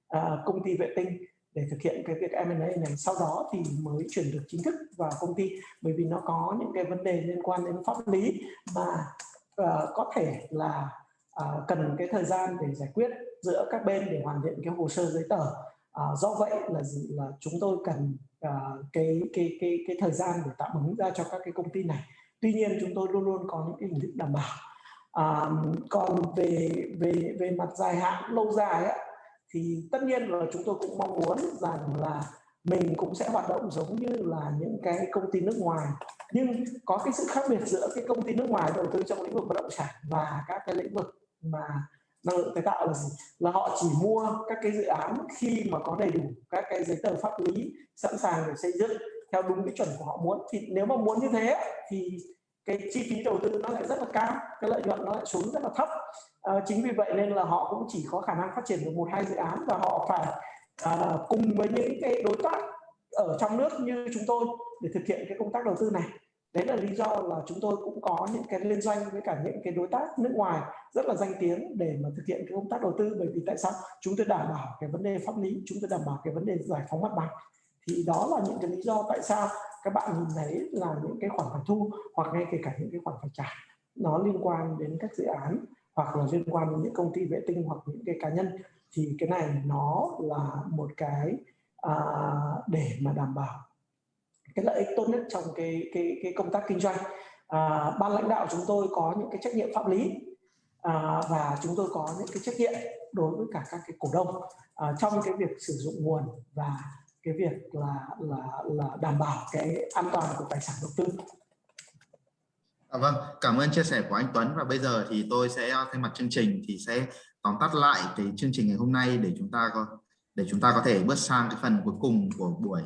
à, công ty vệ tinh để thực hiện cái việc M&A này. Sau đó thì mới chuyển được chính thức vào công ty bởi vì nó có những cái vấn đề liên quan đến pháp lý mà uh, có thể là uh, cần cái thời gian để giải quyết giữa các bên để hoàn thiện cái hồ sơ giấy tờ. Uh, do vậy là gì? Là chúng tôi cần uh, cái cái cái cái thời gian để tạm ứng ra cho các cái công ty này tuy nhiên chúng tôi luôn luôn có những hình thức đảm bảo. À, còn về về về mặt dài hạn lâu dài ấy, thì tất nhiên là chúng tôi cũng mong muốn rằng là mình cũng sẽ hoạt động giống như là những cái công ty nước ngoài. Nhưng có cái sự khác biệt giữa cái công ty nước ngoài đầu tư trong lĩnh vực bất động sản và các cái lĩnh vực mà năng lượng tái tạo là gì? Là họ chỉ mua các cái dự án khi mà có đầy đủ các cái giấy tờ pháp lý sẵn sàng để xây dựng theo đúng cái chuẩn của họ muốn. Thì nếu mà muốn như thế thì cái chi phí đầu tư nó lại rất là cao cái lợi nhuận nó lại xuống rất là thấp. À, chính vì vậy nên là họ cũng chỉ có khả năng phát triển được một hai dự án và họ phải à, cùng với những cái đối tác ở trong nước như chúng tôi để thực hiện cái công tác đầu tư này. Đấy là lý do là chúng tôi cũng có những cái liên doanh với cả những cái đối tác nước ngoài rất là danh tiếng để mà thực hiện cái công tác đầu tư. Bởi vì tại sao? Chúng tôi đảm bảo cái vấn đề pháp lý chúng tôi đảm bảo cái vấn đề giải phóng mặt bằng thì đó là những cái lý do tại sao các bạn nhìn thấy là những cái khoản phải thu hoặc ngay kể cả những cái khoản phải trả. Nó liên quan đến các dự án hoặc là liên quan đến những công ty vệ tinh hoặc những cái cá nhân. Thì cái này nó là một cái à, để mà đảm bảo cái lợi ích tốt nhất trong cái cái cái công tác kinh doanh. À, ban lãnh đạo chúng tôi có những cái trách nhiệm pháp lý à, và chúng tôi có những cái trách nhiệm đối với cả các cái cổ đông à, trong cái việc sử dụng nguồn và cái việc là là là đảm bảo cái an toàn của tài sản đầu tư. À, vâng, cảm ơn chia sẻ của anh Tuấn. Và bây giờ thì tôi sẽ thay mặt chương trình thì sẽ tóm tắt lại cái chương trình ngày hôm nay để chúng ta có để chúng ta có thể bước sang cái phần cuối cùng của buổi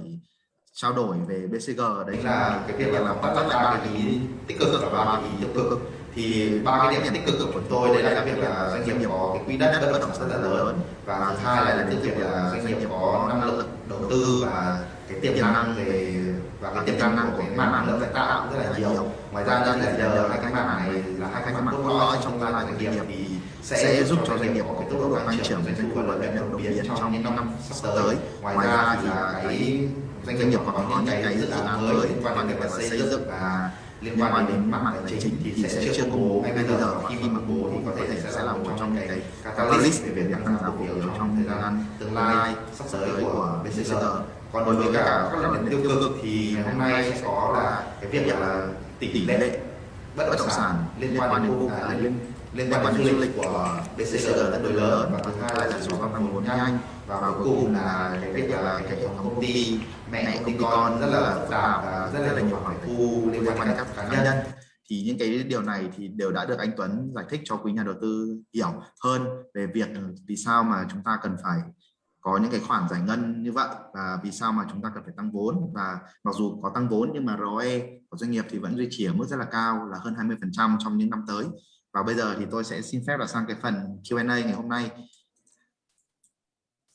trao đổi về BCG đấy là cái việc là tóm tắt lại ba cái ý tích cực và ba cái ý tiêu cực. Thì ba cái điểm tích cực của tôi đấy là cái việc là doanh nghiệp có cái quỹ đất bất động sản rất là lớn. Và thứ hai là cái việc là doanh nghiệp có năng lực đầu tư và cái tiềm năng về và cái tiềm năng của cái mảng lượng tái tạo rất là nhiều. ngoài ra nữa là nhờ hai cái mảng này là hai cái mảng cốt lõi trong lai của doanh nghiệp thì sẽ giúp cho doanh nghiệp có cái tốc độ tăng trưởng về doanh thu lợi nhuận đồng biệt trong những năm sắp tới. ngoài ra thì là cái doanh nghiệp có những cái dự án mới liên quan đến việc xây dựng. và liên quan đến mảng tài chính thì sẽ chưa công bố ngay bây giờ. Khi mà công bố thì có thể sẽ là một trong những cái catalyst về việc tăng giá cổ phiếu trong thời gian tương lai sắp tới của BCG còn đối với cả các lĩnh tiêu cực thì hôm nay sẽ có là cái việc là tỷ lệ bất động sản liên quan đến khu vực liên quan đến du lịch của BCG tương đối lớn. Và thứ hai là sản xuất tăng vốn nhanh. Và cuối cùng là cái việc là cái hệ thống công ty, mẹ công ty con rất là phức tạp, và rất là nhiều khoản thu liên quan đến các cá nhân. Thì những cái điều này thì đều đã được anh Tuấn giải thích cho quý nhà đầu tư hiểu hơn về việc vì sao mà chúng ta cần phải có những cái khoản giải ngân như vậy, và vì sao mà chúng ta cần phải tăng vốn. Và mặc dù có tăng vốn nhưng mà ROE của doanh nghiệp thì vẫn duy trì ở mức rất là cao, là hơn 20% trong những năm tới và bây giờ thì tôi sẽ xin phép là sang cái phần Q&A ngày hôm nay.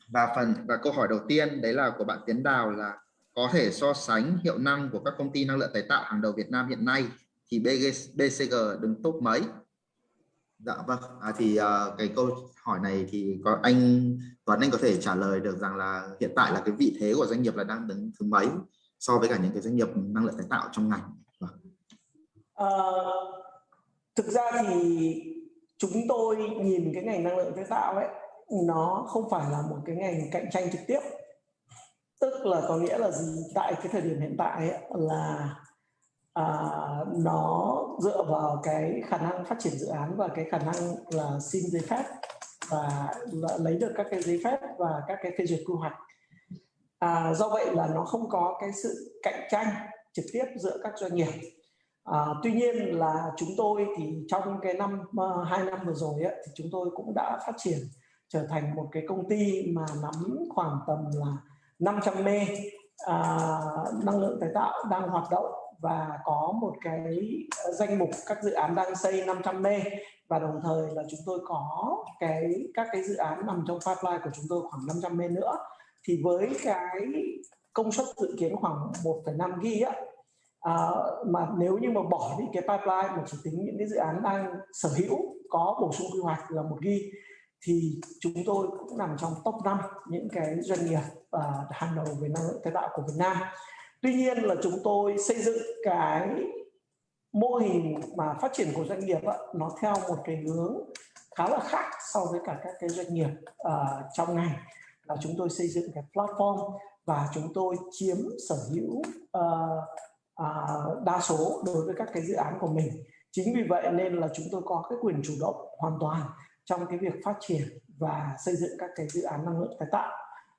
Và phần và câu hỏi đầu tiên đấy là của bạn Tiến Đào là có thể so sánh hiệu năng của các công ty năng lượng tái tạo hàng đầu Việt Nam hiện nay thì BCG đứng top mấy? Dạ vâng. À, thì uh, cái câu hỏi này thì có anh Tuấn anh có thể trả lời được rằng là hiện tại là cái vị thế của doanh nghiệp là đang đứng thứ mấy so với cả những cái doanh nghiệp năng lượng tái tạo trong ngành? Vâng. uh, thực ra thì chúng tôi nhìn cái ngành năng lượng tái tạo ấy nó không phải là một cái ngành cạnh tranh trực tiếp. Tức là có nghĩa là gì? Tại cái thời điểm hiện tại ấy, là à, nó dựa vào cái khả năng phát triển dự án và cái khả năng là xin giấy phép và lấy được các cái giấy phép và các cái phê duyệt quy hoạch. À, do vậy là nó không có cái sự cạnh tranh trực tiếp giữa các doanh nghiệp à, tuy nhiên là chúng tôi thì trong cái năm uh, hai năm vừa rồi ấy, thì chúng tôi cũng đã phát triển trở thành một cái công ty mà nắm khoảng tầm là 500 mê à, năng lượng tái tạo đang hoạt động và có một cái danh mục các dự án đang xây 500 mê. Và đồng thời là chúng tôi có cái các cái dự án nằm trong pipeline của chúng tôi khoảng 500 mê nữa. Thì với cái công suất dự kiến khoảng 1,5 ghi á à, mà nếu như mà bỏ đi cái pipeline mà chỉ tính những cái dự án đang sở hữu có bổ sung quy hoạch là một ghi thì chúng tôi cũng nằm trong top 5 những cái doanh nghiệp uh, hàng đầu về năng lượng tái tạo của Việt Nam. Tuy nhiên là chúng tôi xây dựng cái mô hình mà phát triển của doanh nghiệp đó, nó theo một cái hướng khá là khác so với cả các cái doanh nghiệp uh, trong ngành là chúng tôi xây dựng cái platform và chúng tôi chiếm sở hữu uh, uh, đa số đối với các cái dự án của mình. Chính vì vậy nên là chúng tôi có cái quyền chủ động hoàn toàn trong cái việc phát triển và xây dựng các cái dự án năng lượng tái tạo.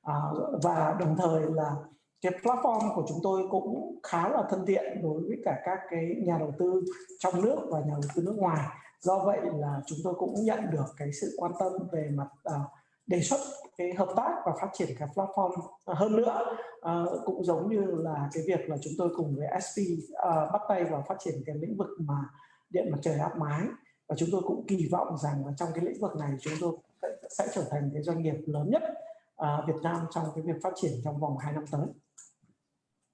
À, và đồng thời là cái platform của chúng tôi cũng khá là thân thiện đối với cả các cái nhà đầu tư trong nước và nhà đầu tư nước ngoài. Do vậy là chúng tôi cũng nhận được cái sự quan tâm về mặt uh, đề xuất cái hợp tác và phát triển cái platform à, hơn nữa uh, cũng giống như là cái việc là chúng tôi cùng với SP uh, à, bắt tay vào phát triển cái lĩnh vực mà điện mặt trời áp mái và chúng tôi cũng kỳ vọng rằng là trong cái lĩnh vực này chúng tôi sẽ trở thành cái doanh nghiệp lớn nhất uh, Việt Nam trong cái việc phát triển trong vòng 2 năm tới.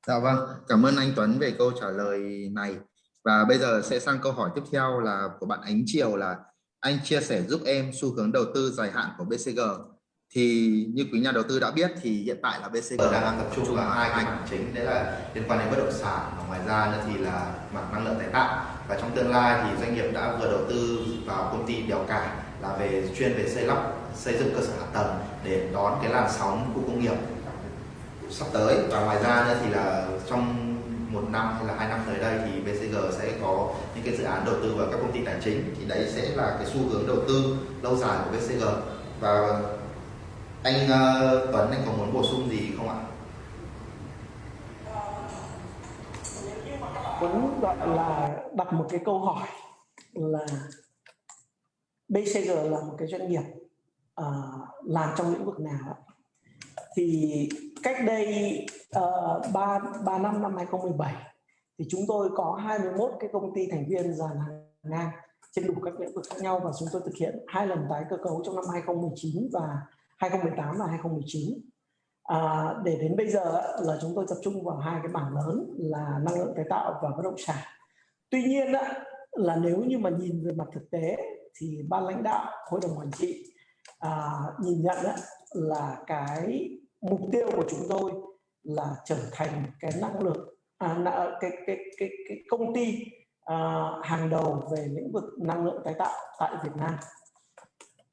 Dạ vâng, cảm ơn anh Tuấn về câu trả lời này. Và bây giờ sẽ sang câu hỏi tiếp theo là của bạn Ánh Triều là anh chia sẻ giúp em xu hướng đầu tư dài hạn của BCG. Thì như quý nhà đầu tư đã biết thì hiện tại là BCG đang tập trung vào hai ngành chính đấy là liên quan đến bất động sản và ngoài ra nữa thì là mảng năng lượng tái tạo. Và trong tương lai thì doanh nghiệp đã vừa đầu tư vào công ty Đèo Cả là về chuyên về xây lắp, xây dựng cơ sở hạ tầng để đón cái làn sóng khu công nghiệp sắp tới và ngoài ra nữa thì là trong một năm hay là hai năm tới đây thì BCG sẽ có những cái dự án đầu tư vào các công ty tài chính. Thì đấy sẽ là cái xu hướng đầu tư lâu dài của BCG và anh uh, Tuấn anh có muốn bổ sung gì không ạ? Tuấn gọi là đặt một cái câu hỏi là BCG là một cái doanh nghiệp uh, làm trong lĩnh vực nào thì cách đây uh, 3, 3 năm năm 2017 thì chúng tôi có 21 cái công ty thành viên dàn hàng ngang trên đủ các lĩnh vực khác nhau và chúng tôi thực hiện hai lần tái cơ cấu trong năm 2019 và 2018 và 2019 à, để đến bây giờ là chúng tôi tập trung vào hai cái bảng lớn là năng lượng tái tạo và bất động sản. Tuy nhiên là nếu như mà nhìn về mặt thực tế thì ban lãnh đạo hội đồng quản trị à, nhìn nhận là cái mục tiêu của chúng tôi là trở thành cái năng lực, à, cái, cái, cái, cái công ty à, hàng đầu về lĩnh vực năng lượng tái tạo tại Việt Nam.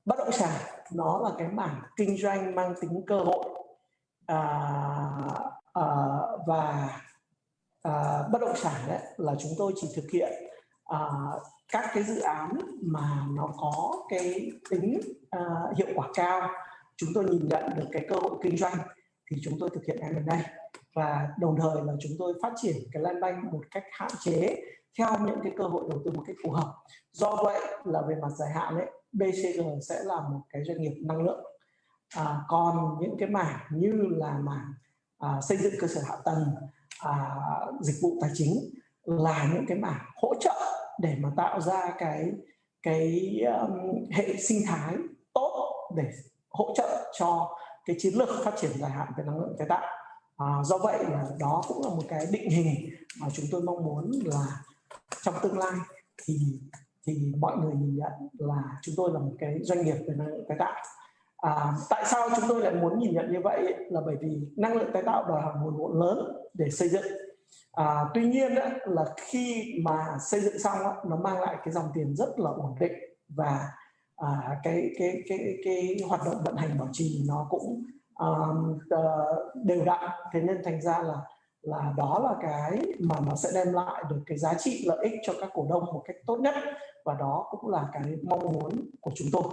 Bất động sản nó là cái mảng kinh doanh mang tính cơ hội à, à, và à, bất động sản đấy là chúng tôi chỉ thực hiện à, các cái dự án mà nó có cái tính à, hiệu quả cao chúng tôi nhìn nhận được cái cơ hội kinh doanh thì chúng tôi thực hiện M&A và đồng thời là chúng tôi phát triển cái land bank một cách hạn chế theo những cái cơ hội đầu tư một cách phù hợp. Do vậy là về mặt dài hạn ấy BCG sẽ là một cái doanh nghiệp năng lượng. À, còn những cái mảng như là mảng à, xây dựng cơ sở hạ tầng à, dịch vụ tài chính là những cái mảng hỗ trợ để mà tạo ra cái cái um, hệ sinh thái tốt để hỗ trợ cho cái chiến lược phát triển dài hạn về năng lượng tái tạo. À, do vậy là đó cũng là một cái định hình mà chúng tôi mong muốn là trong tương lai thì thì mọi người nhìn nhận là chúng tôi là một cái doanh nghiệp về năng lượng tái tạo. À, tại sao chúng tôi lại muốn nhìn nhận như vậy? Là bởi vì năng lượng tái tạo đòi hỏi nguồn vốn lớn để xây dựng. À, tuy nhiên ấy, là khi mà xây dựng xong ấy, nó mang lại cái dòng tiền rất là ổn định và à, cái, cái cái cái hoạt động vận hành bảo trì nó cũng um, đều đặn thế nên thành ra là là đó là cái mà nó sẽ đem lại được cái giá trị lợi ích cho các cổ đông một cách tốt nhất và đó cũng là cái mong muốn của chúng tôi.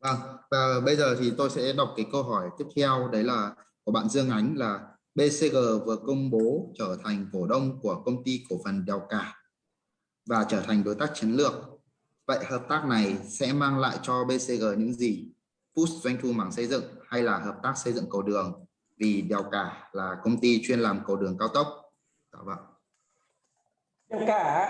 Vâng, và bây giờ thì tôi sẽ đọc cái câu hỏi tiếp theo đấy là của bạn Dương Ánh là BCG vừa công bố trở thành cổ đông của công ty cổ phần Đèo Cả và trở thành đối tác chiến lược. Vậy hợp tác này sẽ mang lại cho BCG những gì? Push doanh thu mảng xây dựng hay là hợp tác xây dựng cầu đường? Vì Đèo Cả là công ty chuyên làm cầu đường cao tốc. Dạ vâng. Đèo Cả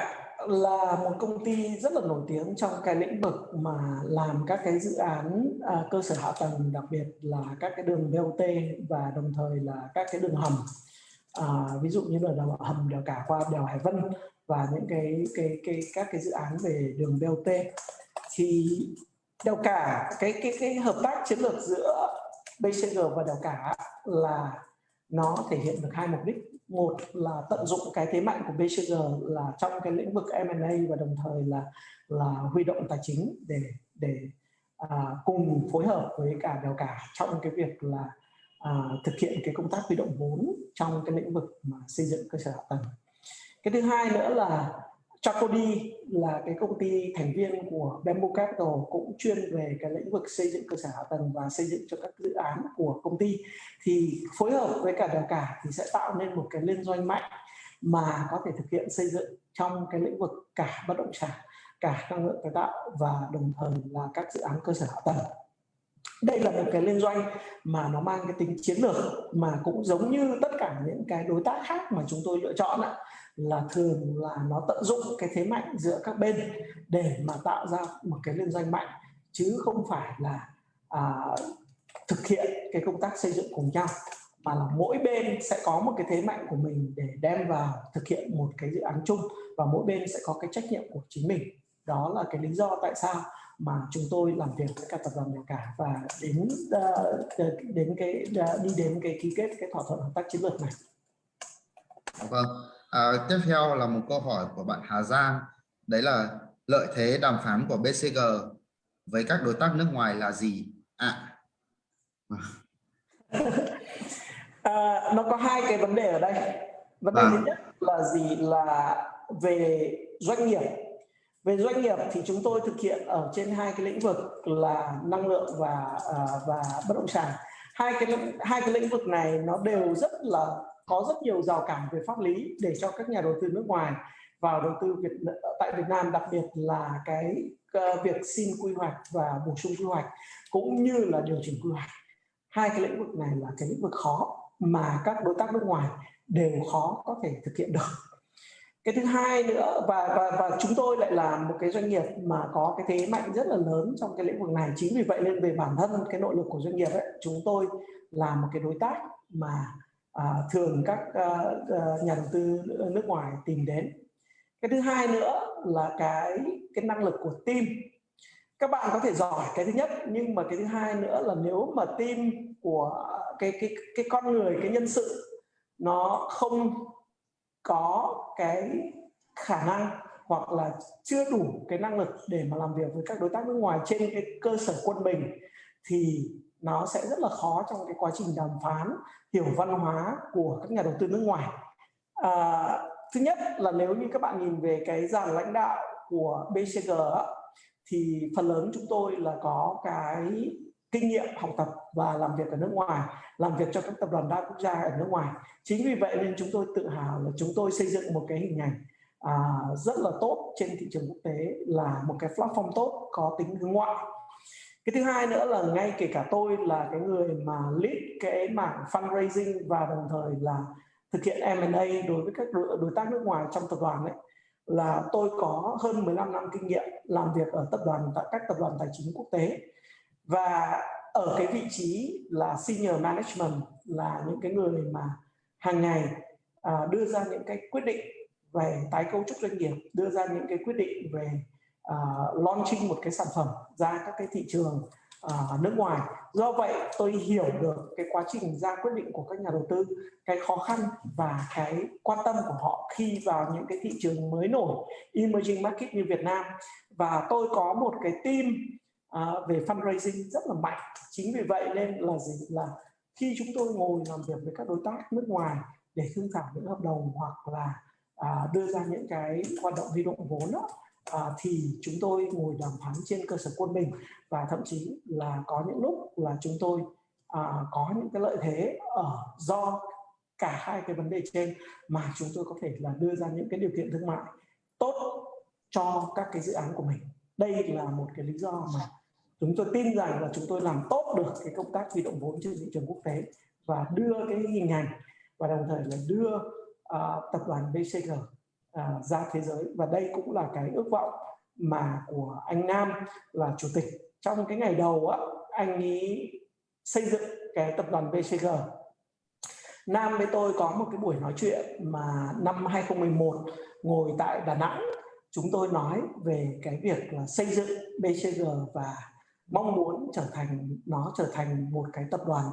là một công ty rất là nổi tiếng trong cái lĩnh vực mà làm các cái dự án à, cơ sở hạ tầng đặc biệt là các cái đường BOT và đồng thời là các cái đường hầm à, ví dụ như là hầm đèo cả qua đèo Hải Vân và những cái cái cái các cái dự án về đường BOT thì đèo cả cái cái cái hợp tác chiến lược giữa BCG và đèo cả là nó thể hiện được hai mục đích. Một là tận dụng cái thế mạnh của BCG là trong cái lĩnh vực M&A và đồng thời là là huy động tài chính để để à, cùng phối hợp với cả đèo cả trong cái việc là à, thực hiện cái công tác huy động vốn trong cái lĩnh vực mà xây dựng cơ sở hạ tầng cái thứ hai nữa là Chacody là cái công ty thành viên của Bamboo Capital cũng chuyên về cái lĩnh vực xây dựng cơ sở hạ tầng và xây dựng cho các dự án của công ty. Thì phối hợp với cả đèo cả thì sẽ tạo nên một cái liên doanh mạnh mà có thể thực hiện xây dựng trong cái lĩnh vực cả bất động sản, cả năng lượng tái tạo và đồng thời là các dự án cơ sở hạ tầng. Đây là một cái liên doanh mà nó mang cái tính chiến lược mà cũng giống như tất cả những cái đối tác khác mà chúng tôi lựa chọn ạ là thường là nó tận dụng cái thế mạnh giữa các bên để mà tạo ra một cái liên doanh mạnh chứ không phải là à, thực hiện cái công tác xây dựng cùng nhau mà là mỗi bên sẽ có một cái thế mạnh của mình để đem vào thực hiện một cái dự án chung và mỗi bên sẽ có cái trách nhiệm của chính mình đó là cái lý do tại sao mà chúng tôi làm việc với cả tập đoàn nhà cả và đến uh, đến cái uh, đi đến cái ký kết cái thỏa thuận hợp tác chiến lược này. Vâng. À, tiếp theo là một câu hỏi của bạn Hà Giang. Đấy là lợi thế đàm phán của BCG với các đối tác nước ngoài là gì? À. à [laughs] nó có hai cái vấn đề ở đây. Vấn đề à. thứ nhất là gì là về doanh nghiệp. Về doanh nghiệp thì chúng tôi thực hiện ở trên hai cái lĩnh vực là năng lượng và à, và bất động sản. Hai cái hai cái lĩnh vực này nó đều rất là có rất nhiều rào cản về pháp lý để cho các nhà đầu tư nước ngoài vào đầu tư Việt tại Việt Nam đặc biệt là cái uh, việc xin quy hoạch và bổ sung quy hoạch cũng như là điều chỉnh quy hoạch. Hai cái lĩnh vực này là cái lĩnh vực khó mà các đối tác nước ngoài đều khó có thể thực hiện được. Cái thứ hai nữa và và và chúng tôi lại là một cái doanh nghiệp mà có cái thế mạnh rất là lớn trong cái lĩnh vực này. Chính vì vậy nên về bản thân cái nội lực của doanh nghiệp ấy, chúng tôi là một cái đối tác mà à, thường các à, à, nhà đầu tư nước ngoài tìm đến. Cái thứ hai nữa là cái cái năng lực của team. Các bạn có thể giỏi cái thứ nhất nhưng mà cái thứ hai nữa là nếu mà team của cái cái cái con người cái nhân sự nó không có cái khả năng hoặc là chưa đủ cái năng lực để mà làm việc với các đối tác nước ngoài trên cái cơ sở quân bình thì nó sẽ rất là khó trong cái quá trình đàm phán hiểu văn hóa của các nhà đầu tư nước ngoài. À, thứ nhất là nếu như các bạn nhìn về cái dàn lãnh đạo của BCG thì phần lớn chúng tôi là có cái kinh nghiệm học tập và làm việc ở nước ngoài làm việc cho các tập đoàn đa quốc gia ở nước ngoài. Chính vì vậy nên chúng tôi tự hào là chúng tôi xây dựng một cái hình ảnh à, rất là tốt trên thị trường quốc tế là một cái platform tốt có tính hướng ngoại cái thứ hai nữa là ngay kể cả tôi là cái người mà lead cái mảng fundraising và đồng thời là thực hiện M&A đối với các đối tác nước ngoài trong tập đoàn ấy là tôi có hơn 15 năm kinh nghiệm làm việc ở tập đoàn tại các tập đoàn tài chính quốc tế. Và ở cái vị trí là senior management là những cái người mà hàng ngày à, đưa ra những cái quyết định về tái cấu trúc doanh nghiệp đưa ra những cái quyết định về uh, launching một cái sản phẩm ra các cái thị trường uh, nước ngoài. Do vậy tôi hiểu được cái quá trình ra quyết định của các nhà đầu tư cái khó khăn và cái quan tâm của họ khi vào những cái thị trường mới nổi emerging market như Việt Nam. Và tôi có một cái team uh, về fundraising rất là mạnh. Chính vì vậy nên là gì? Là khi chúng tôi ngồi làm việc với các đối tác nước ngoài để thương thảo những hợp đồng hoặc là à, đưa ra những cái hoạt động huy động vốn đó, à, thì chúng tôi ngồi đàm phán trên cơ sở quân bình và thậm chí là có những lúc là chúng tôi à, có những cái lợi thế ở do cả hai cái vấn đề trên mà chúng tôi có thể là đưa ra những cái điều kiện thương mại tốt cho các cái dự án của mình. Đây là một cái lý do mà chúng tôi tin rằng là chúng tôi làm tốt được cái công tác huy động vốn trên thị trường quốc tế và đưa cái hình ảnh và đồng thời là đưa uh, tập đoàn BCG à, ra thế giới. Và đây cũng là cái ước vọng mà của anh Nam là chủ tịch. Trong cái ngày đầu á, anh ấy xây dựng cái tập đoàn BCG Nam với tôi có một cái buổi nói chuyện mà năm 2011 ngồi tại Đà Nẵng chúng tôi nói về cái việc là xây dựng BCG và mong muốn trở thành nó trở thành một cái tập đoàn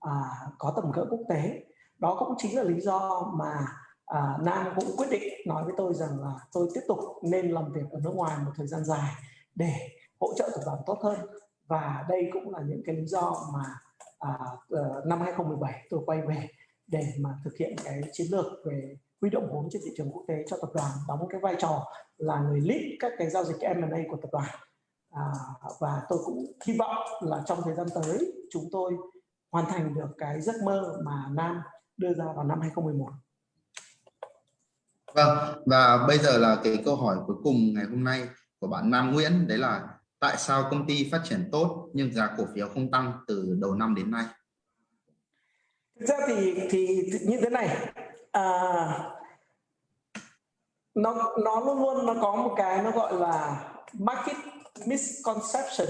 à, có tầm cỡ quốc tế. Đó cũng chính là lý do mà à, Nam cũng quyết định nói với tôi rằng là tôi tiếp tục nên làm việc ở nước ngoài một thời gian dài để hỗ trợ tập đoàn tốt hơn và đây cũng là những cái lý do mà à, ờ, năm 2017 tôi quay về để mà thực hiện cái chiến lược về huy động vốn trên thị trường quốc tế cho tập đoàn đóng cái vai trò là người lead các cái giao dịch M&A của tập đoàn à, và tôi cũng hy vọng là trong thời gian tới chúng tôi hoàn thành được cái giấc mơ mà Nam đưa ra vào năm 2011. Vâng, và bây giờ là cái câu hỏi cuối cùng ngày hôm nay của bạn Nam Nguyễn, đấy là tại sao công ty phát triển tốt nhưng giá cổ phiếu không tăng từ đầu năm đến nay? Thực ra thì thì như thế này, à, nó nó luôn luôn nó có một cái nó gọi là market misconception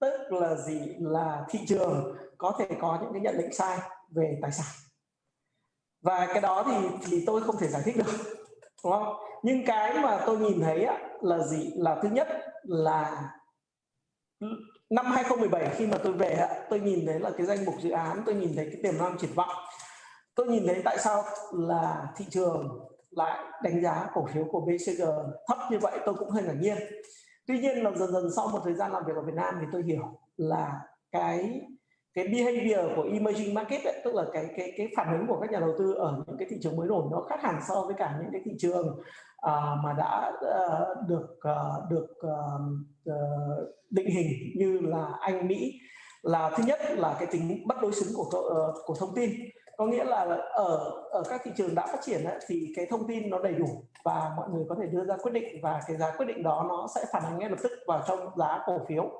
tức là gì? Là thị trường có thể có những cái nhận định sai về tài sản. Và cái đó thì thì tôi không thể giải thích được đúng không? Nhưng cái mà tôi nhìn thấy á, là gì? Là thứ nhất là năm 2017 khi mà tôi về tôi nhìn thấy là cái danh mục dự án, tôi nhìn thấy cái tiềm năng triển vọng. Tôi nhìn thấy tại sao là thị trường lại đánh giá cổ phiếu của BCG thấp như vậy, tôi cũng hơi ngạc nhiên. Tuy nhiên là dần dần sau một thời gian làm việc ở Việt Nam thì tôi hiểu là cái cái behavior của emerging market ấy, tức là cái cái cái phản ứng của các nhà đầu tư ở những cái thị trường mới nổi nó khác hẳn so với cả những cái thị trường uh, mà đã uh, được uh, được uh, định hình như là Anh Mỹ là thứ nhất là cái tính bất đối xứng của uh, của thông tin. Có nghĩa là ở ở các thị trường đã phát triển ấy, thì cái thông tin nó đầy đủ và mọi người có thể đưa ra quyết định và cái giá quyết định đó nó sẽ phản ánh ngay lập tức vào trong giá cổ phiếu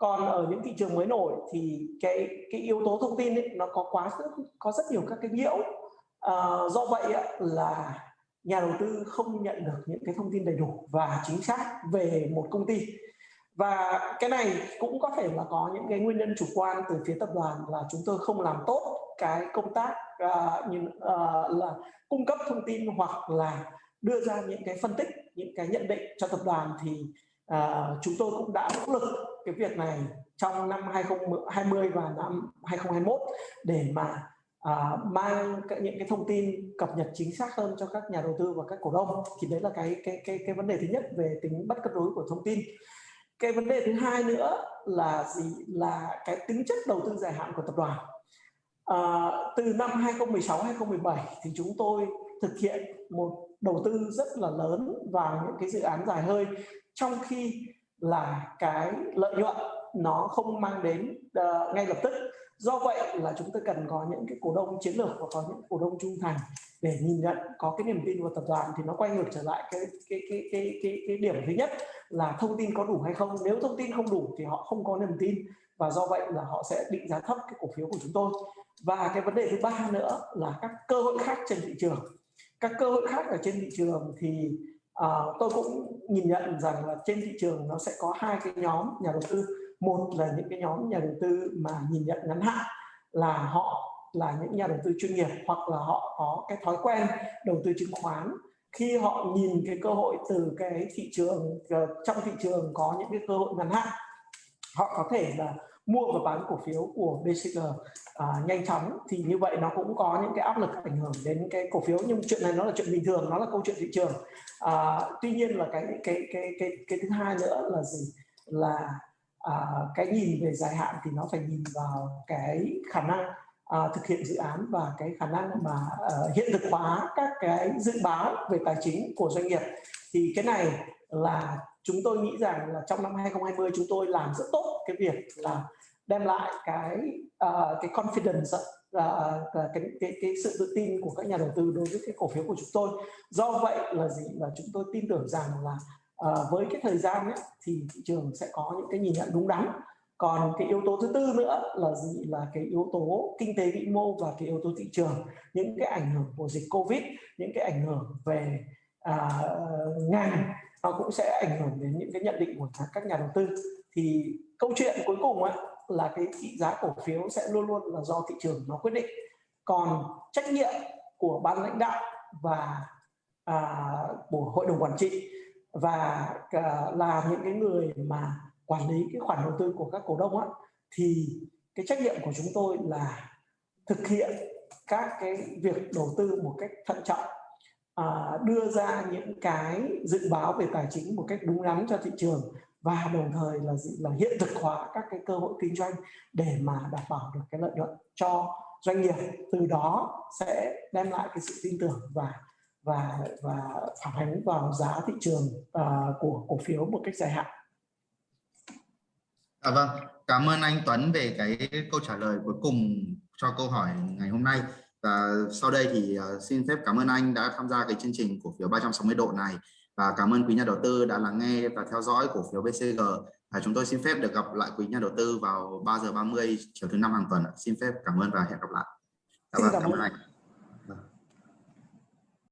còn ở những thị trường mới nổi thì cái cái yếu tố thông tin ấy, nó có quá có rất nhiều các cái nhiễu à, ờ, do vậy là nhà đầu tư không nhận được những cái thông tin đầy đủ và chính xác về một công ty. Và cái này cũng có thể là có những cái nguyên nhân chủ quan từ phía tập đoàn là chúng tôi không làm tốt cái công tác uh, như, uh, là cung cấp thông tin hoặc là đưa ra những cái phân tích những cái nhận định cho tập đoàn thì uh, chúng tôi cũng đã nỗ lực cái việc này trong năm 2020 và năm 2021 để mà à, mang những cái thông tin cập nhật chính xác hơn cho các nhà đầu tư và các cổ đông. Thì đấy là cái cái cái cái vấn đề thứ nhất về tính bất cân đối của thông tin. Cái vấn đề thứ hai nữa là gì? Là cái tính chất đầu tư dài hạn của tập đoàn. À, từ năm 2016 2017 thì chúng tôi thực hiện một đầu tư rất là lớn vào những cái dự án dài hơi. Trong khi là cái lợi nhuận nó không mang đến uh, ngay lập tức. Do vậy là chúng ta cần có những cái cổ đông chiến lược và có những cổ đông trung thành để nhìn nhận có cái niềm tin vào tập đoàn thì nó quay ngược trở lại cái cái cái cái cái, cái điểm thứ nhất là thông tin có đủ hay không. Nếu thông tin không đủ thì họ không có niềm tin và do vậy là họ sẽ định giá thấp cái cổ phiếu của chúng tôi. Và cái vấn đề thứ ba nữa là các cơ hội khác trên thị trường. Các cơ hội khác ở trên thị trường thì à, tôi cũng nhìn nhận rằng là trên thị trường nó sẽ có hai cái nhóm nhà đầu tư. Một là những cái nhóm nhà đầu tư mà nhìn nhận ngắn hạn là họ là những nhà đầu tư chuyên nghiệp hoặc là họ có cái thói quen đầu tư chứng khoán. Khi họ nhìn cái cơ hội từ cái thị trường ờ, trong thị trường có những cái cơ hội ngắn hạn họ có thể là mua và bán cổ phiếu của BCG à, nhanh chóng thì như vậy nó cũng có những cái áp lực ảnh hưởng đến cái cổ phiếu. Nhưng chuyện này nó là chuyện bình thường nó là câu chuyện thị trường. À, tuy nhiên là cái cái cái cái cái thứ hai nữa là gì? Là à, cái nhìn về dài hạn thì nó phải nhìn vào cái khả năng à, thực hiện dự án và cái khả năng mà uh, hiện thực hóa các cái dự báo về tài chính của doanh nghiệp. Thì cái này là chúng tôi nghĩ rằng là trong năm 2020 chúng tôi làm rất tốt cái việc là đem lại cái uh, cái confidence uh, cái, cái cái sự tự tin của các nhà đầu tư đối với cái cổ phiếu của chúng tôi. Do vậy là gì? Là chúng tôi tin tưởng rằng là uh, với cái thời gian ấy, thì thị trường sẽ có những cái nhìn nhận đúng đắn. Còn cái yếu tố thứ tư nữa là gì? Là cái yếu tố kinh tế vĩ mô và cái yếu tố thị trường. Những cái ảnh hưởng của dịch covid những cái ảnh hưởng về à, ngành nó cũng sẽ ảnh hưởng đến những cái nhận định của các nhà đầu tư. Thì câu chuyện cuối cùng ấy, là cái thị giá cổ phiếu sẽ luôn luôn là do thị trường nó quyết định. Còn trách nhiệm của ban lãnh đạo và à, của hội đồng quản trị và à, là những cái người mà quản lý cái khoản đầu tư của các cổ đông á thì cái trách nhiệm của chúng tôi là thực hiện các cái việc đầu tư một cách thận trọng à, đưa ra những cái dự báo về tài chính một cách đúng đắn cho thị trường và đồng thời là gì là hiện thực hóa các cái cơ hội kinh doanh để mà đảm bảo được cái lợi nhuận cho doanh nghiệp từ đó sẽ đem lại cái sự tin tưởng và và và phản ánh vào giá thị trường uh, của cổ phiếu một cách dài hạn. À vâng, cảm ơn anh Tuấn về cái câu trả lời cuối cùng cho câu hỏi ngày hôm nay. Và sau đây thì à, xin phép cảm ơn anh đã tham gia cái chương trình cổ phiếu 360 độ này và cảm ơn quý nhà đầu tư đã lắng nghe và theo dõi cổ phiếu BCG. Và chúng tôi xin phép được gặp lại quý nhà đầu tư vào 3 giờ 30 chiều thứ năm hàng tuần. Xin phép cảm ơn và hẹn gặp lại. Dạ vâng, cảm, cảm ơn anh.